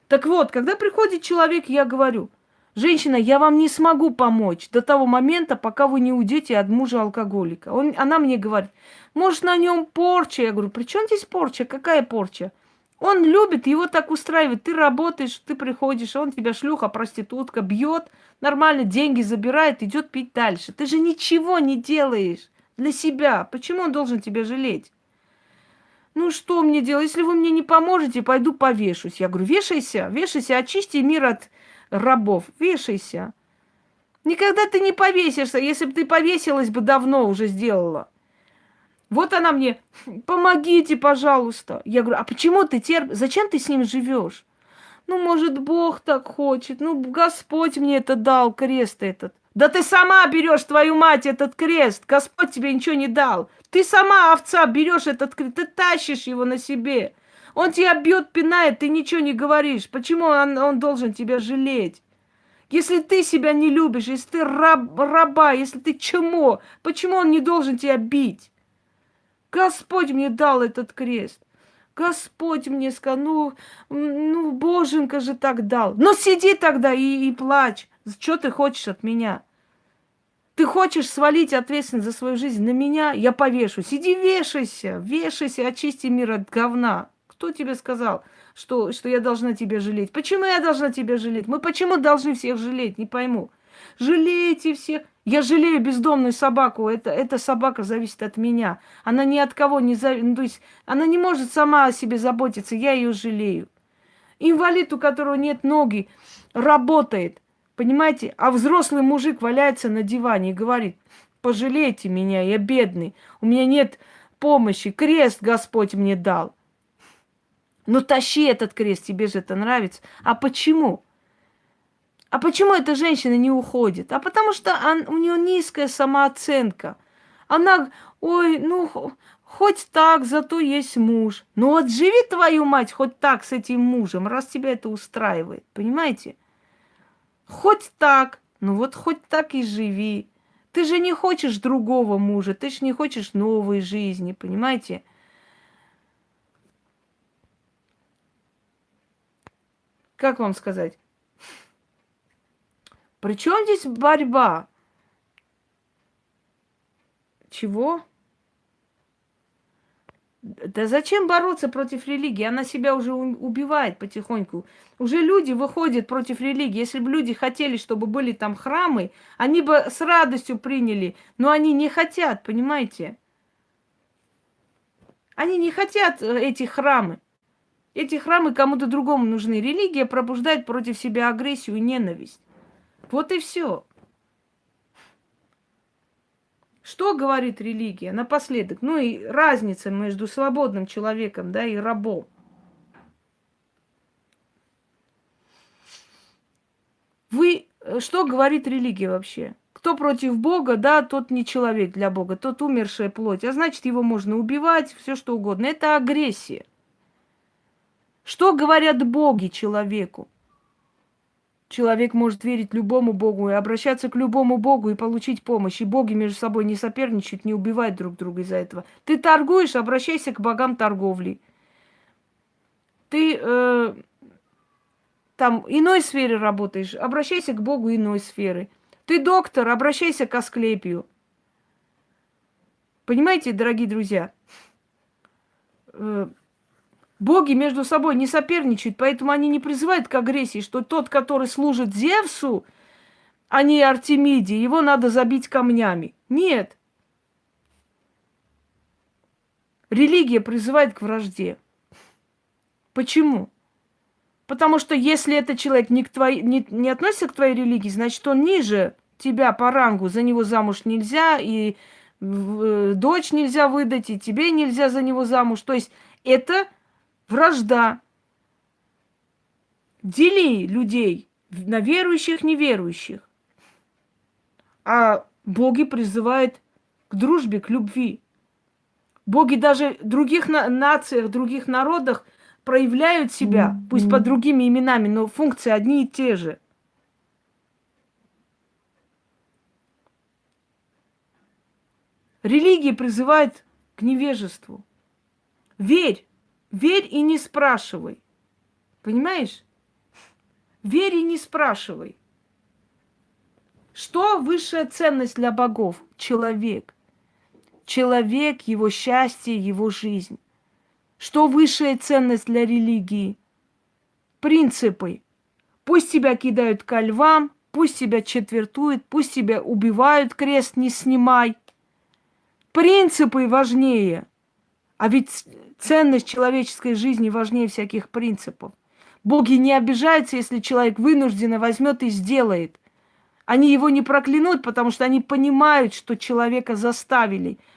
Так вот, когда приходит человек, я говорю, женщина, я вам не смогу помочь до того момента, пока вы не уйдете от мужа алкоголика. Он, она мне говорит, может, на нем порча? Я говорю, при чем здесь порча? Какая порча? Он любит, его так устраивает. Ты работаешь, ты приходишь, он тебя шлюха, проститутка, бьет, нормально деньги забирает, идет пить дальше. Ты же ничего не делаешь для себя. Почему он должен тебя жалеть? Ну что мне делать? Если вы мне не поможете, пойду повешусь. Я говорю, вешайся, вешайся, очисти мир от рабов, вешайся. Никогда ты не повесишься. Если бы ты повесилась бы, давно уже сделала. Вот она мне, помогите, пожалуйста. Я говорю, а почему ты терпишь? Зачем ты с ним живешь? Ну, может, Бог так хочет. Ну, Господь мне это дал, крест этот. Да ты сама берешь, твою мать, этот крест. Господь тебе ничего не дал. Ты сама, овца, берешь этот крест, ты тащишь его на себе. Он тебя бьет, пинает, ты ничего не говоришь. Почему он, он должен тебя жалеть? Если ты себя не любишь, если ты раб, раба, если ты чмо, почему он не должен тебя бить? Господь мне дал этот крест. Господь мне сказал, ну, ну, Боженька же так дал. Но сиди тогда и, и плачь. Что ты хочешь от меня? Ты хочешь свалить ответственность за свою жизнь на меня? Я повешу. Сиди, вешайся, вешайся, очисти мир от говна. Кто тебе сказал, что, что я должна тебя жалеть? Почему я должна тебя жалеть? Мы почему должны всех жалеть? Не пойму. Жалейте всех. Я жалею бездомную собаку. Это, эта собака зависит от меня. Она ни от кого не зависит. Ну, то есть она не может сама о себе заботиться. Я ее жалею. Инвалид, у которого нет ноги, работает. Понимаете? А взрослый мужик валяется на диване и говорит, пожалейте меня, я бедный. У меня нет помощи. Крест Господь мне дал. Ну тащи этот крест, тебе же это нравится. А почему? А почему эта женщина не уходит? А потому что он, у нее низкая самооценка. Она, ой, ну, хоть так, зато есть муж. Ну вот живи твою мать хоть так с этим мужем, раз тебя это устраивает, понимаете? Хоть так, ну вот хоть так и живи. Ты же не хочешь другого мужа, ты же не хочешь новой жизни, понимаете? Как вам сказать? Причем здесь борьба? Чего? Да зачем бороться против религии? Она себя уже убивает потихоньку. Уже люди выходят против религии. Если бы люди хотели, чтобы были там храмы, они бы с радостью приняли. Но они не хотят, понимаете? Они не хотят э, эти храмы. Эти храмы кому-то другому нужны. Религия пробуждает против себя агрессию и ненависть. Вот и все. Что говорит религия напоследок? Ну и разница между свободным человеком, да, и рабом. Вы, э, что говорит религия вообще? Кто против Бога, да, тот не человек для Бога, тот умершая плоть. А значит, его можно убивать, все что угодно. Это агрессия. Что говорят боги человеку? Человек может верить любому богу и обращаться к любому богу и получить помощь. И боги между собой не соперничают, не убивают друг друга из-за этого. Ты торгуешь, обращайся к богам торговли. Ты э, там иной сфере работаешь, обращайся к богу иной сферы. Ты доктор, обращайся к Асклепию. Понимаете, дорогие друзья? Э, Боги между собой не соперничают, поэтому они не призывают к агрессии, что тот, который служит Зевсу, а не Артемиде, его надо забить камнями. Нет. Религия призывает к вражде. Почему? Потому что если этот человек не, к твоей, не, не относится к твоей религии, значит, он ниже тебя по рангу, за него замуж нельзя, и э, дочь нельзя выдать, и тебе нельзя за него замуж. То есть это вражда. Дели людей на верующих, неверующих. А боги призывают к дружбе, к любви. Боги даже в других на- нациях, других народах проявляют себя, mm-hmm. пусть под другими именами, но функции одни и те же. Религия призывает к невежеству. Верь, верь и не спрашивай. Понимаешь? Верь и не спрашивай. Что высшая ценность для богов? Человек человек, его счастье, его жизнь. Что высшая ценность для религии? Принципы. Пусть тебя кидают ко львам, пусть тебя четвертуют, пусть тебя убивают, крест не снимай. Принципы важнее. А ведь ценность человеческой жизни важнее всяких принципов. Боги не обижаются, если человек вынужденно возьмет и сделает. Они его не проклянут, потому что они понимают, что человека заставили –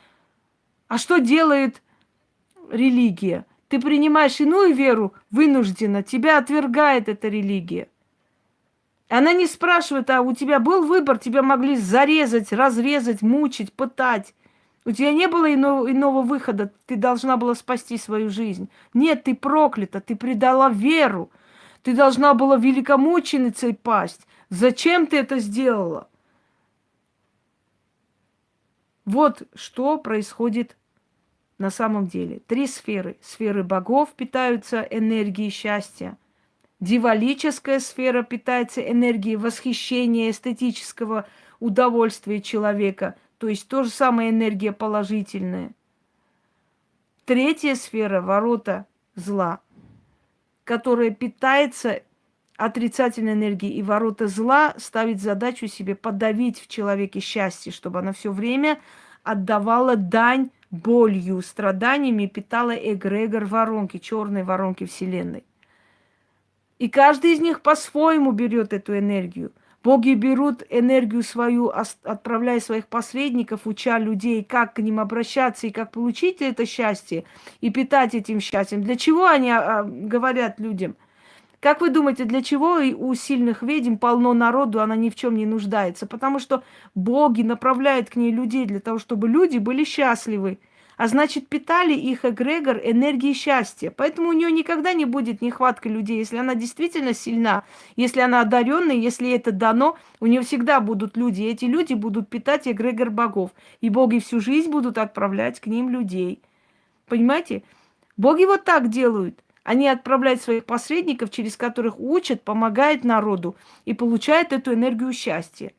а что делает религия? Ты принимаешь иную веру вынужденно, тебя отвергает эта религия. Она не спрашивает, а у тебя был выбор, тебя могли зарезать, разрезать, мучить, пытать. У тебя не было иного, иного выхода, ты должна была спасти свою жизнь. Нет, ты проклята, ты предала веру. Ты должна была великомученицей пасть. Зачем ты это сделала? Вот что происходит на самом деле. Три сферы. Сферы богов питаются энергией счастья. Дивалическая сфера питается энергией восхищения, эстетического удовольствия человека. То есть то же самое энергия положительная. Третья сфера – ворота зла, которая питается отрицательной энергией. И ворота зла ставит задачу себе подавить в человеке счастье, чтобы она все время отдавала дань болью, страданиями питала эгрегор воронки, черной воронки Вселенной. И каждый из них по-своему берет эту энергию. Боги берут энергию свою, отправляя своих посредников, уча людей, как к ним обращаться и как получить это счастье и питать этим счастьем. Для чего они а, говорят людям – как вы думаете, для чего у сильных ведьм полно народу, она ни в чем не нуждается? Потому что боги направляют к ней людей для того, чтобы люди были счастливы. А значит, питали их эгрегор энергией счастья. Поэтому у нее никогда не будет нехватка людей. Если она действительно сильна, если она одаренная, если это дано, у нее всегда будут люди. И эти люди будут питать эгрегор богов. И боги всю жизнь будут отправлять к ним людей. Понимаете? Боги вот так делают. Они отправляют своих посредников, через которых учат, помогают народу и получают эту энергию счастья.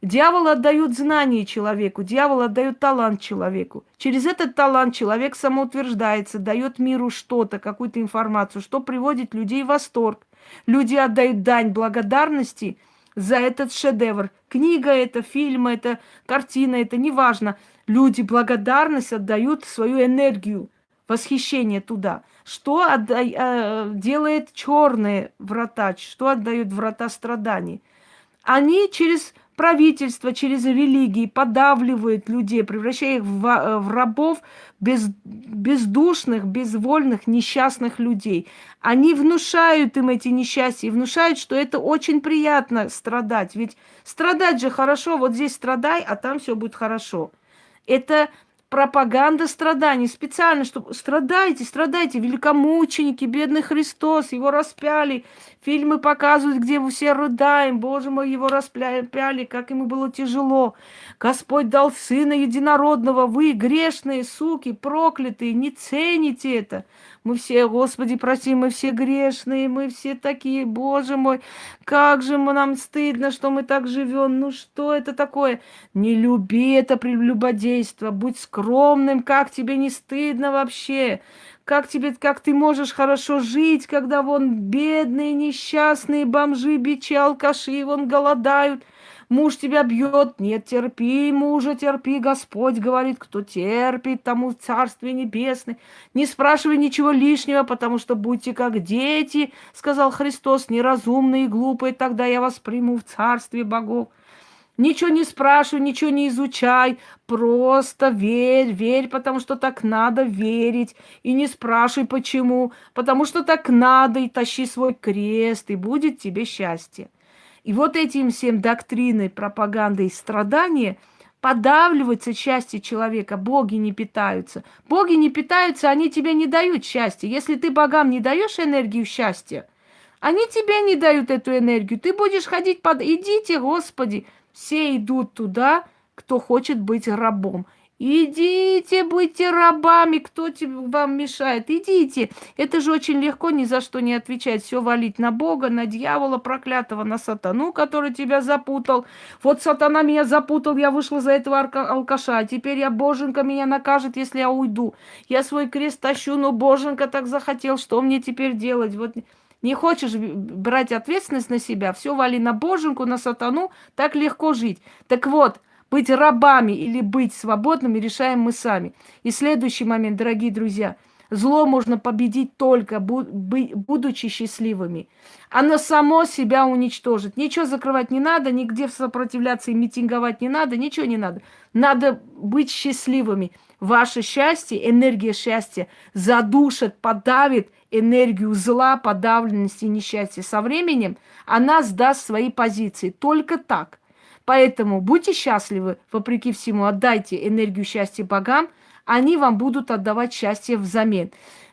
Дьявол отдает знания человеку, дьявол отдает талант человеку. Через этот талант человек самоутверждается, дает миру что-то, какую-то информацию, что приводит людей в восторг. Люди отдают дань благодарности за этот шедевр. Книга это, фильм это, картина это, неважно. Люди благодарность отдают свою энергию, восхищение туда – что отда... э, делает черные врата? Что отдают врата страданий? Они через правительство, через религии подавливают людей, превращая их в, э, в рабов без, бездушных, безвольных, несчастных людей. Они внушают им эти несчастья, внушают, что это очень приятно страдать. Ведь страдать же хорошо, вот здесь страдай, а там все будет хорошо. Это пропаганда страданий. Специально, чтобы страдайте, страдайте, великомученики, бедный Христос, его распяли. Фильмы показывают, где мы все рыдаем. Боже мой, его распяли, как ему было тяжело. Господь дал Сына Единородного. Вы, грешные суки, проклятые, не цените это. Мы все, Господи, прости, мы все грешные, мы все такие, Боже мой, как же мы, нам стыдно, что мы так живем. Ну что это такое? Не люби это прелюбодейство, будь скромным, как тебе не стыдно вообще? Как тебе, как ты можешь хорошо жить, когда вон бедные, несчастные бомжи, бичи, алкаши, вон голодают. Муж тебя бьет, нет, терпи, мужа, терпи. Господь говорит, кто терпит, тому Царствие Небесное. Не спрашивай ничего лишнего, потому что будьте как дети, сказал Христос, неразумные и глупые, тогда я вас приму в Царствие богов. Ничего не спрашивай, ничего не изучай, просто верь, верь, потому что так надо верить. И не спрашивай, почему, потому что так надо, и тащи свой крест, и будет тебе счастье. И вот этим всем доктриной, пропагандой страдания подавливается счастье человека. Боги не питаются. Боги не питаются, они тебе не дают счастья. Если ты богам не даешь энергию счастья, они тебе не дают эту энергию. Ты будешь ходить под... Идите, Господи, все идут туда, кто хочет быть рабом. Идите, будьте рабами, кто тебе, вам мешает, идите. Это же очень легко, ни за что не отвечать. Все валить на Бога, на дьявола проклятого, на сатану, который тебя запутал. Вот сатана меня запутал, я вышла за этого алкаша. Теперь я, боженька, меня накажет, если я уйду. Я свой крест тащу, но боженька так захотел, что мне теперь делать? Вот не хочешь брать ответственность на себя, все вали на боженку, на сатану, так легко жить. Так вот, быть рабами или быть свободными решаем мы сами. И следующий момент, дорогие друзья, зло можно победить только будучи счастливыми. Оно само себя уничтожит. Ничего закрывать не надо, нигде сопротивляться и митинговать не надо, ничего не надо. Надо быть счастливыми. Ваше счастье, энергия счастья задушит, подавит энергию зла, подавленности несчастья. Со временем она сдаст свои позиции. Только так. Поэтому будьте счастливы, вопреки всему, отдайте энергию счастья богам, они вам будут отдавать счастье взамен.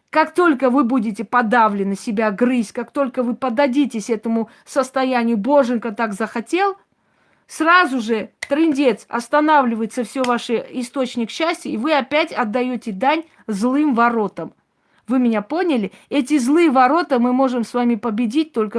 Как только вы будете подавлены, себя грызть, как только вы подадитесь этому состоянию, боженька так захотел, сразу же трендец, останавливается все ваш источник счастья, и вы опять отдаете дань злым воротам. Вы меня поняли? Эти злые ворота мы можем с вами победить только